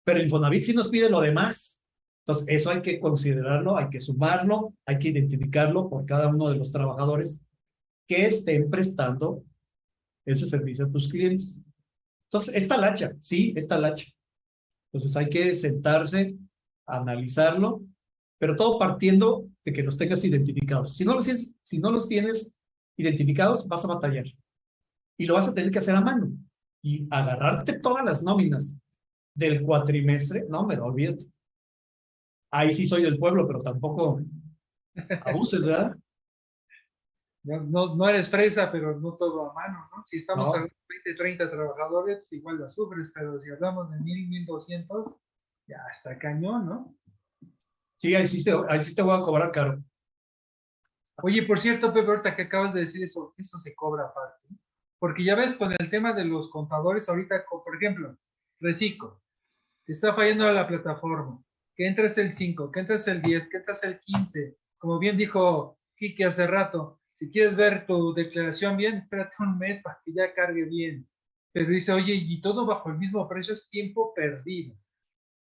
pero Infonavit sí nos pide lo demás. Entonces, eso hay que considerarlo, hay que sumarlo, hay que identificarlo por cada uno de los trabajadores que estén prestando ese servicio a tus clientes. Entonces, esta lacha, sí, esta lacha. Entonces, hay que sentarse, analizarlo, pero todo partiendo de que los tengas identificados. Si no los, si no los tienes identificados, vas a batallar. Y lo vas a tener que hacer a mano. Y agarrarte todas las nóminas del cuatrimestre, no, me olvídate ahí sí soy del pueblo, pero tampoco abuses, ¿verdad? No, no, eres fresa, pero no todo a mano, ¿no? Si estamos a 20, 30 trabajadores, pues igual lo sufres, pero si hablamos de 1000, 1200, ya está cañón, ¿no? Sí, ahí sí, te, ahí sí te voy a cobrar caro. Oye, por cierto, Pepe, ahorita que acabas de decir eso, eso se cobra aparte. Porque ya ves, con el tema de los contadores, ahorita, por ejemplo, Recico, está fallando la plataforma que entres el 5, que entres el 10, que entres el 15. Como bien dijo Kiki hace rato, si quieres ver tu declaración bien, espérate un mes para que ya cargue bien. Pero dice, oye, y todo bajo el mismo precio es tiempo perdido.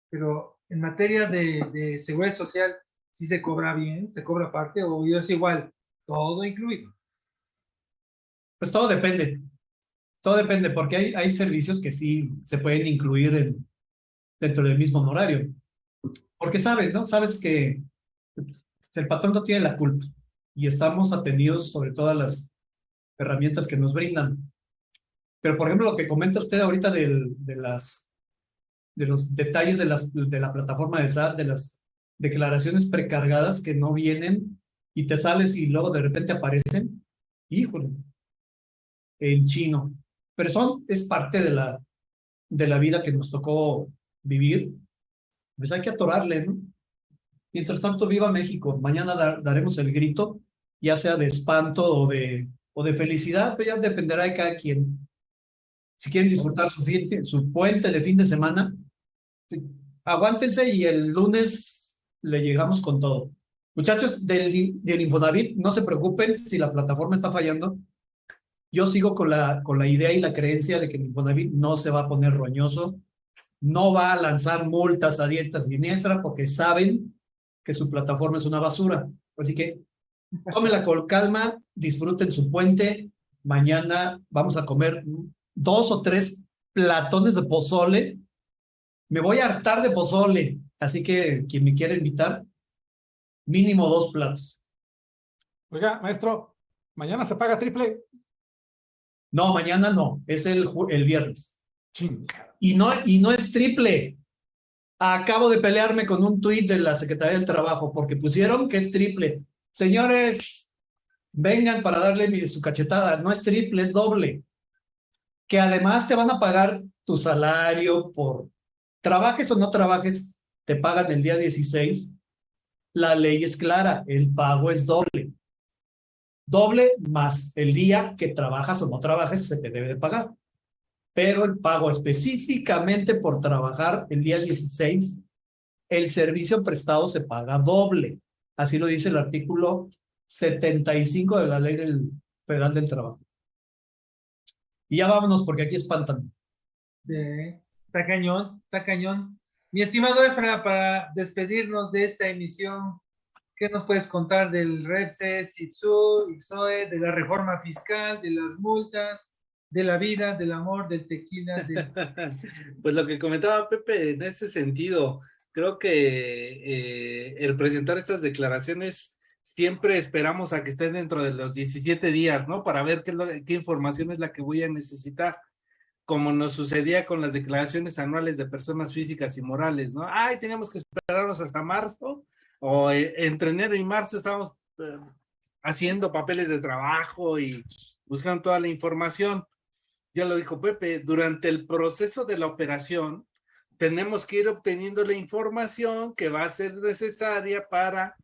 Pero en materia de, seguridad social, si se cobra bien, se cobra aparte, o es igual, todo incluido. Pues todo depende. Todo depende, porque hay, servicios que sí se pueden incluir en, dentro del mismo honorario. Porque sabes, ¿no? Sabes que el patrón no tiene la culpa y estamos atendidos sobre todas las herramientas que nos brindan. Pero, por ejemplo, lo que comenta usted ahorita de, las, de los detalles de, la plataforma de SAT, de las declaraciones precargadas que no vienen y te sales y luego de repente aparecen, híjole, en chino. Pero son, es parte de la, de la vida que nos tocó vivir pues hay que atorarle, ¿no? Mientras tanto, viva México. Mañana daremos el grito, ya sea de espanto o de, o de felicidad, pero ya dependerá de cada quien. Si quieren disfrutar su, su puente de fin de semana, aguántense y el lunes le llegamos con todo. Muchachos del, del Infonavit, no se preocupen si la plataforma está fallando. Yo sigo con la, con la idea y la creencia de que el Infonavit no se va a poner roñoso no va a lanzar multas a dietas siniestras porque saben que su plataforma es una basura. Así que tómela con calma, disfruten su puente. Mañana vamos a comer dos o tres platones de pozole. Me voy a hartar de pozole, así que quien me quiera invitar, mínimo dos platos. Oiga, maestro, ¿mañana se paga triple? No, mañana no, es el, el viernes. Y no, y no es triple. Acabo de pelearme con un tuit de la Secretaría del Trabajo porque pusieron que es triple. Señores, vengan para darle su cachetada. No es triple, es doble. Que además te van a pagar tu salario por trabajes o no trabajes, te pagan el día 16. La ley es clara, el pago es doble. Doble más el día que trabajas o no trabajes se te debe de pagar pero el pago específicamente por trabajar el día 16, el servicio prestado se paga doble. Así lo dice el artículo 75 de la Ley del Federal del Trabajo. Y ya vámonos porque aquí espantan. está cañón, está cañón. Mi estimado Efra, para despedirnos de esta emisión, ¿qué nos puedes contar del REPSE, SITSU, IXOE, de la reforma fiscal, de las multas? De la vida, del amor, del tequila. pues lo que comentaba Pepe en ese sentido, creo que eh, el presentar estas declaraciones siempre esperamos a que estén dentro de los 17 días, ¿no? Para ver qué, información es la que voy a necesitar, como nos sucedía con las declaraciones anuales de personas físicas y morales, ¿no? Ay, teníamos que esperarnos hasta marzo, o eh, entre enero y marzo estábamos eh, haciendo papeles de trabajo y buscando toda la información ya lo dijo Pepe, durante el proceso de la operación tenemos que ir obteniendo la información que va a ser necesaria para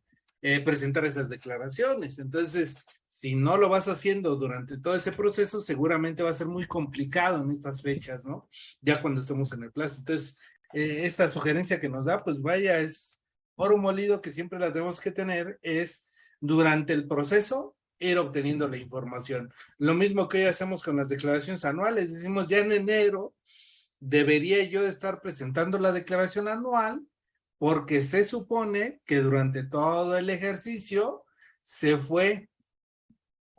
eh, presentar esas declaraciones. Entonces, si no lo vas haciendo durante todo ese proceso, seguramente va a ser muy complicado en estas fechas, ¿no? Ya cuando estemos en el plazo. Entonces, eh, esta sugerencia que nos da, pues vaya, es oro molido que siempre la tenemos que tener, es durante el proceso ir obteniendo la información. Lo mismo que hoy hacemos con las declaraciones anuales, decimos ya en enero debería yo estar presentando la declaración anual porque se supone que durante todo el ejercicio se fue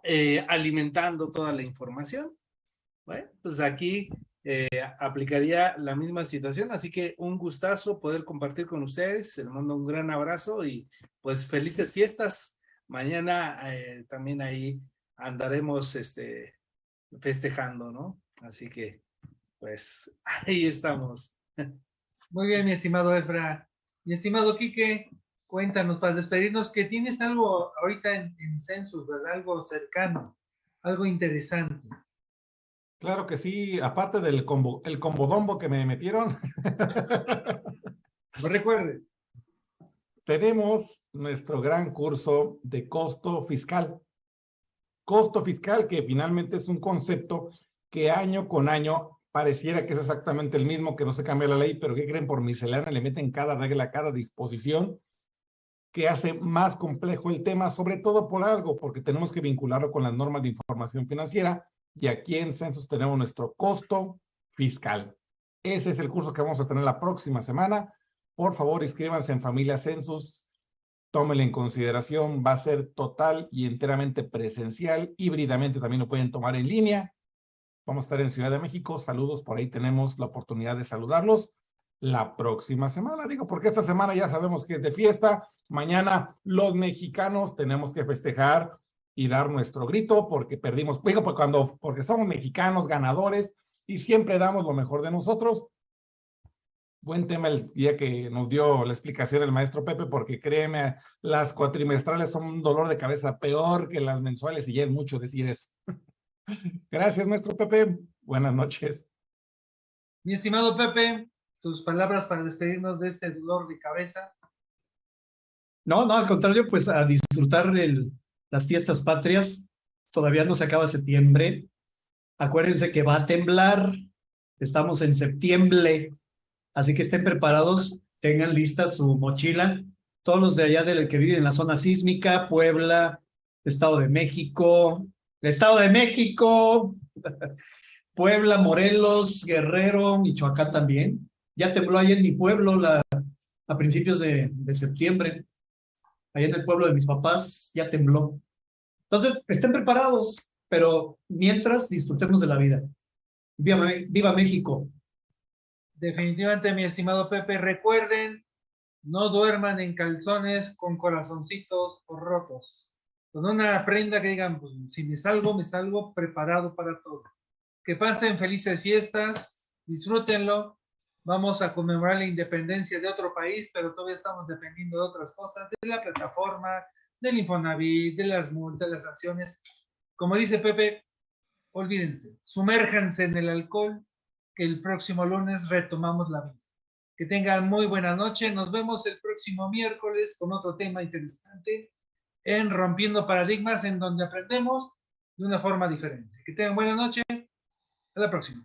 eh, alimentando toda la información. Bueno, pues aquí eh, aplicaría la misma situación, así que un gustazo poder compartir con ustedes, les mando un gran abrazo y pues felices fiestas. Mañana eh, también ahí andaremos este, festejando, ¿no? Así que pues ahí estamos. Muy bien, mi estimado Efra. Mi estimado Quique, cuéntanos para despedirnos que tienes algo ahorita en, en Census, ¿verdad? Algo cercano, algo interesante. Claro que sí, aparte del combo, el combodombo que me metieron. no recuerdes. Tenemos nuestro gran curso de costo fiscal. Costo fiscal que finalmente es un concepto que año con año pareciera que es exactamente el mismo, que no se cambia la ley, pero ¿qué creen? Por miscelánea le meten cada regla, cada disposición que hace más complejo el tema, sobre todo por algo, porque tenemos que vincularlo con las normas de información financiera y aquí en Census tenemos nuestro costo fiscal. Ese es el curso que vamos a tener la próxima semana. Por favor, inscríbanse en Familia Census, tómenlo en consideración, va a ser total y enteramente presencial, híbridamente también lo pueden tomar en línea Vamos a estar en Ciudad de México. Saludos, por ahí tenemos la oportunidad de saludarlos la próxima semana. Digo, porque esta semana ya sabemos que es de fiesta. Mañana los mexicanos tenemos que festejar y dar nuestro grito porque perdimos, digo, pues cuando, porque somos mexicanos ganadores y siempre damos lo mejor de nosotros. Buen tema el día que nos dio la explicación el maestro Pepe, porque créeme, las cuatrimestrales son un dolor de cabeza peor que las mensuales y ya es mucho decir eso. Gracias, maestro Pepe. Buenas noches. Mi estimado Pepe, tus palabras para despedirnos de este dolor de cabeza. No, no, al contrario, pues a disfrutar el, las fiestas patrias. Todavía no se acaba septiembre. Acuérdense que va a temblar. Estamos en septiembre. Así que estén preparados, tengan lista su mochila. Todos los de allá del que viven en la zona sísmica, Puebla, Estado de México, Estado de México, Puebla, Morelos, Guerrero, Michoacán también. Ya tembló ahí en mi pueblo a principios de, septiembre. Ahí en el pueblo de mis papás ya tembló. Entonces, estén preparados, pero mientras disfrutemos de la vida. Viva México. Definitivamente, mi estimado Pepe, recuerden, no duerman en calzones con corazoncitos rotos con una prenda que digan, pues si me salgo, me salgo preparado para todo. Que pasen felices fiestas, disfrútenlo. Vamos a conmemorar la independencia de otro país, pero todavía estamos dependiendo de otras cosas, de la plataforma, del Infonavit, de las multas, de las acciones. Como dice Pepe, olvídense, sumérjanse en el alcohol, el próximo lunes retomamos la vida. Que tengan muy buena noche. Nos vemos el próximo miércoles con otro tema interesante en Rompiendo Paradigmas, en donde aprendemos de una forma diferente. Que tengan buena noche. Hasta la próxima.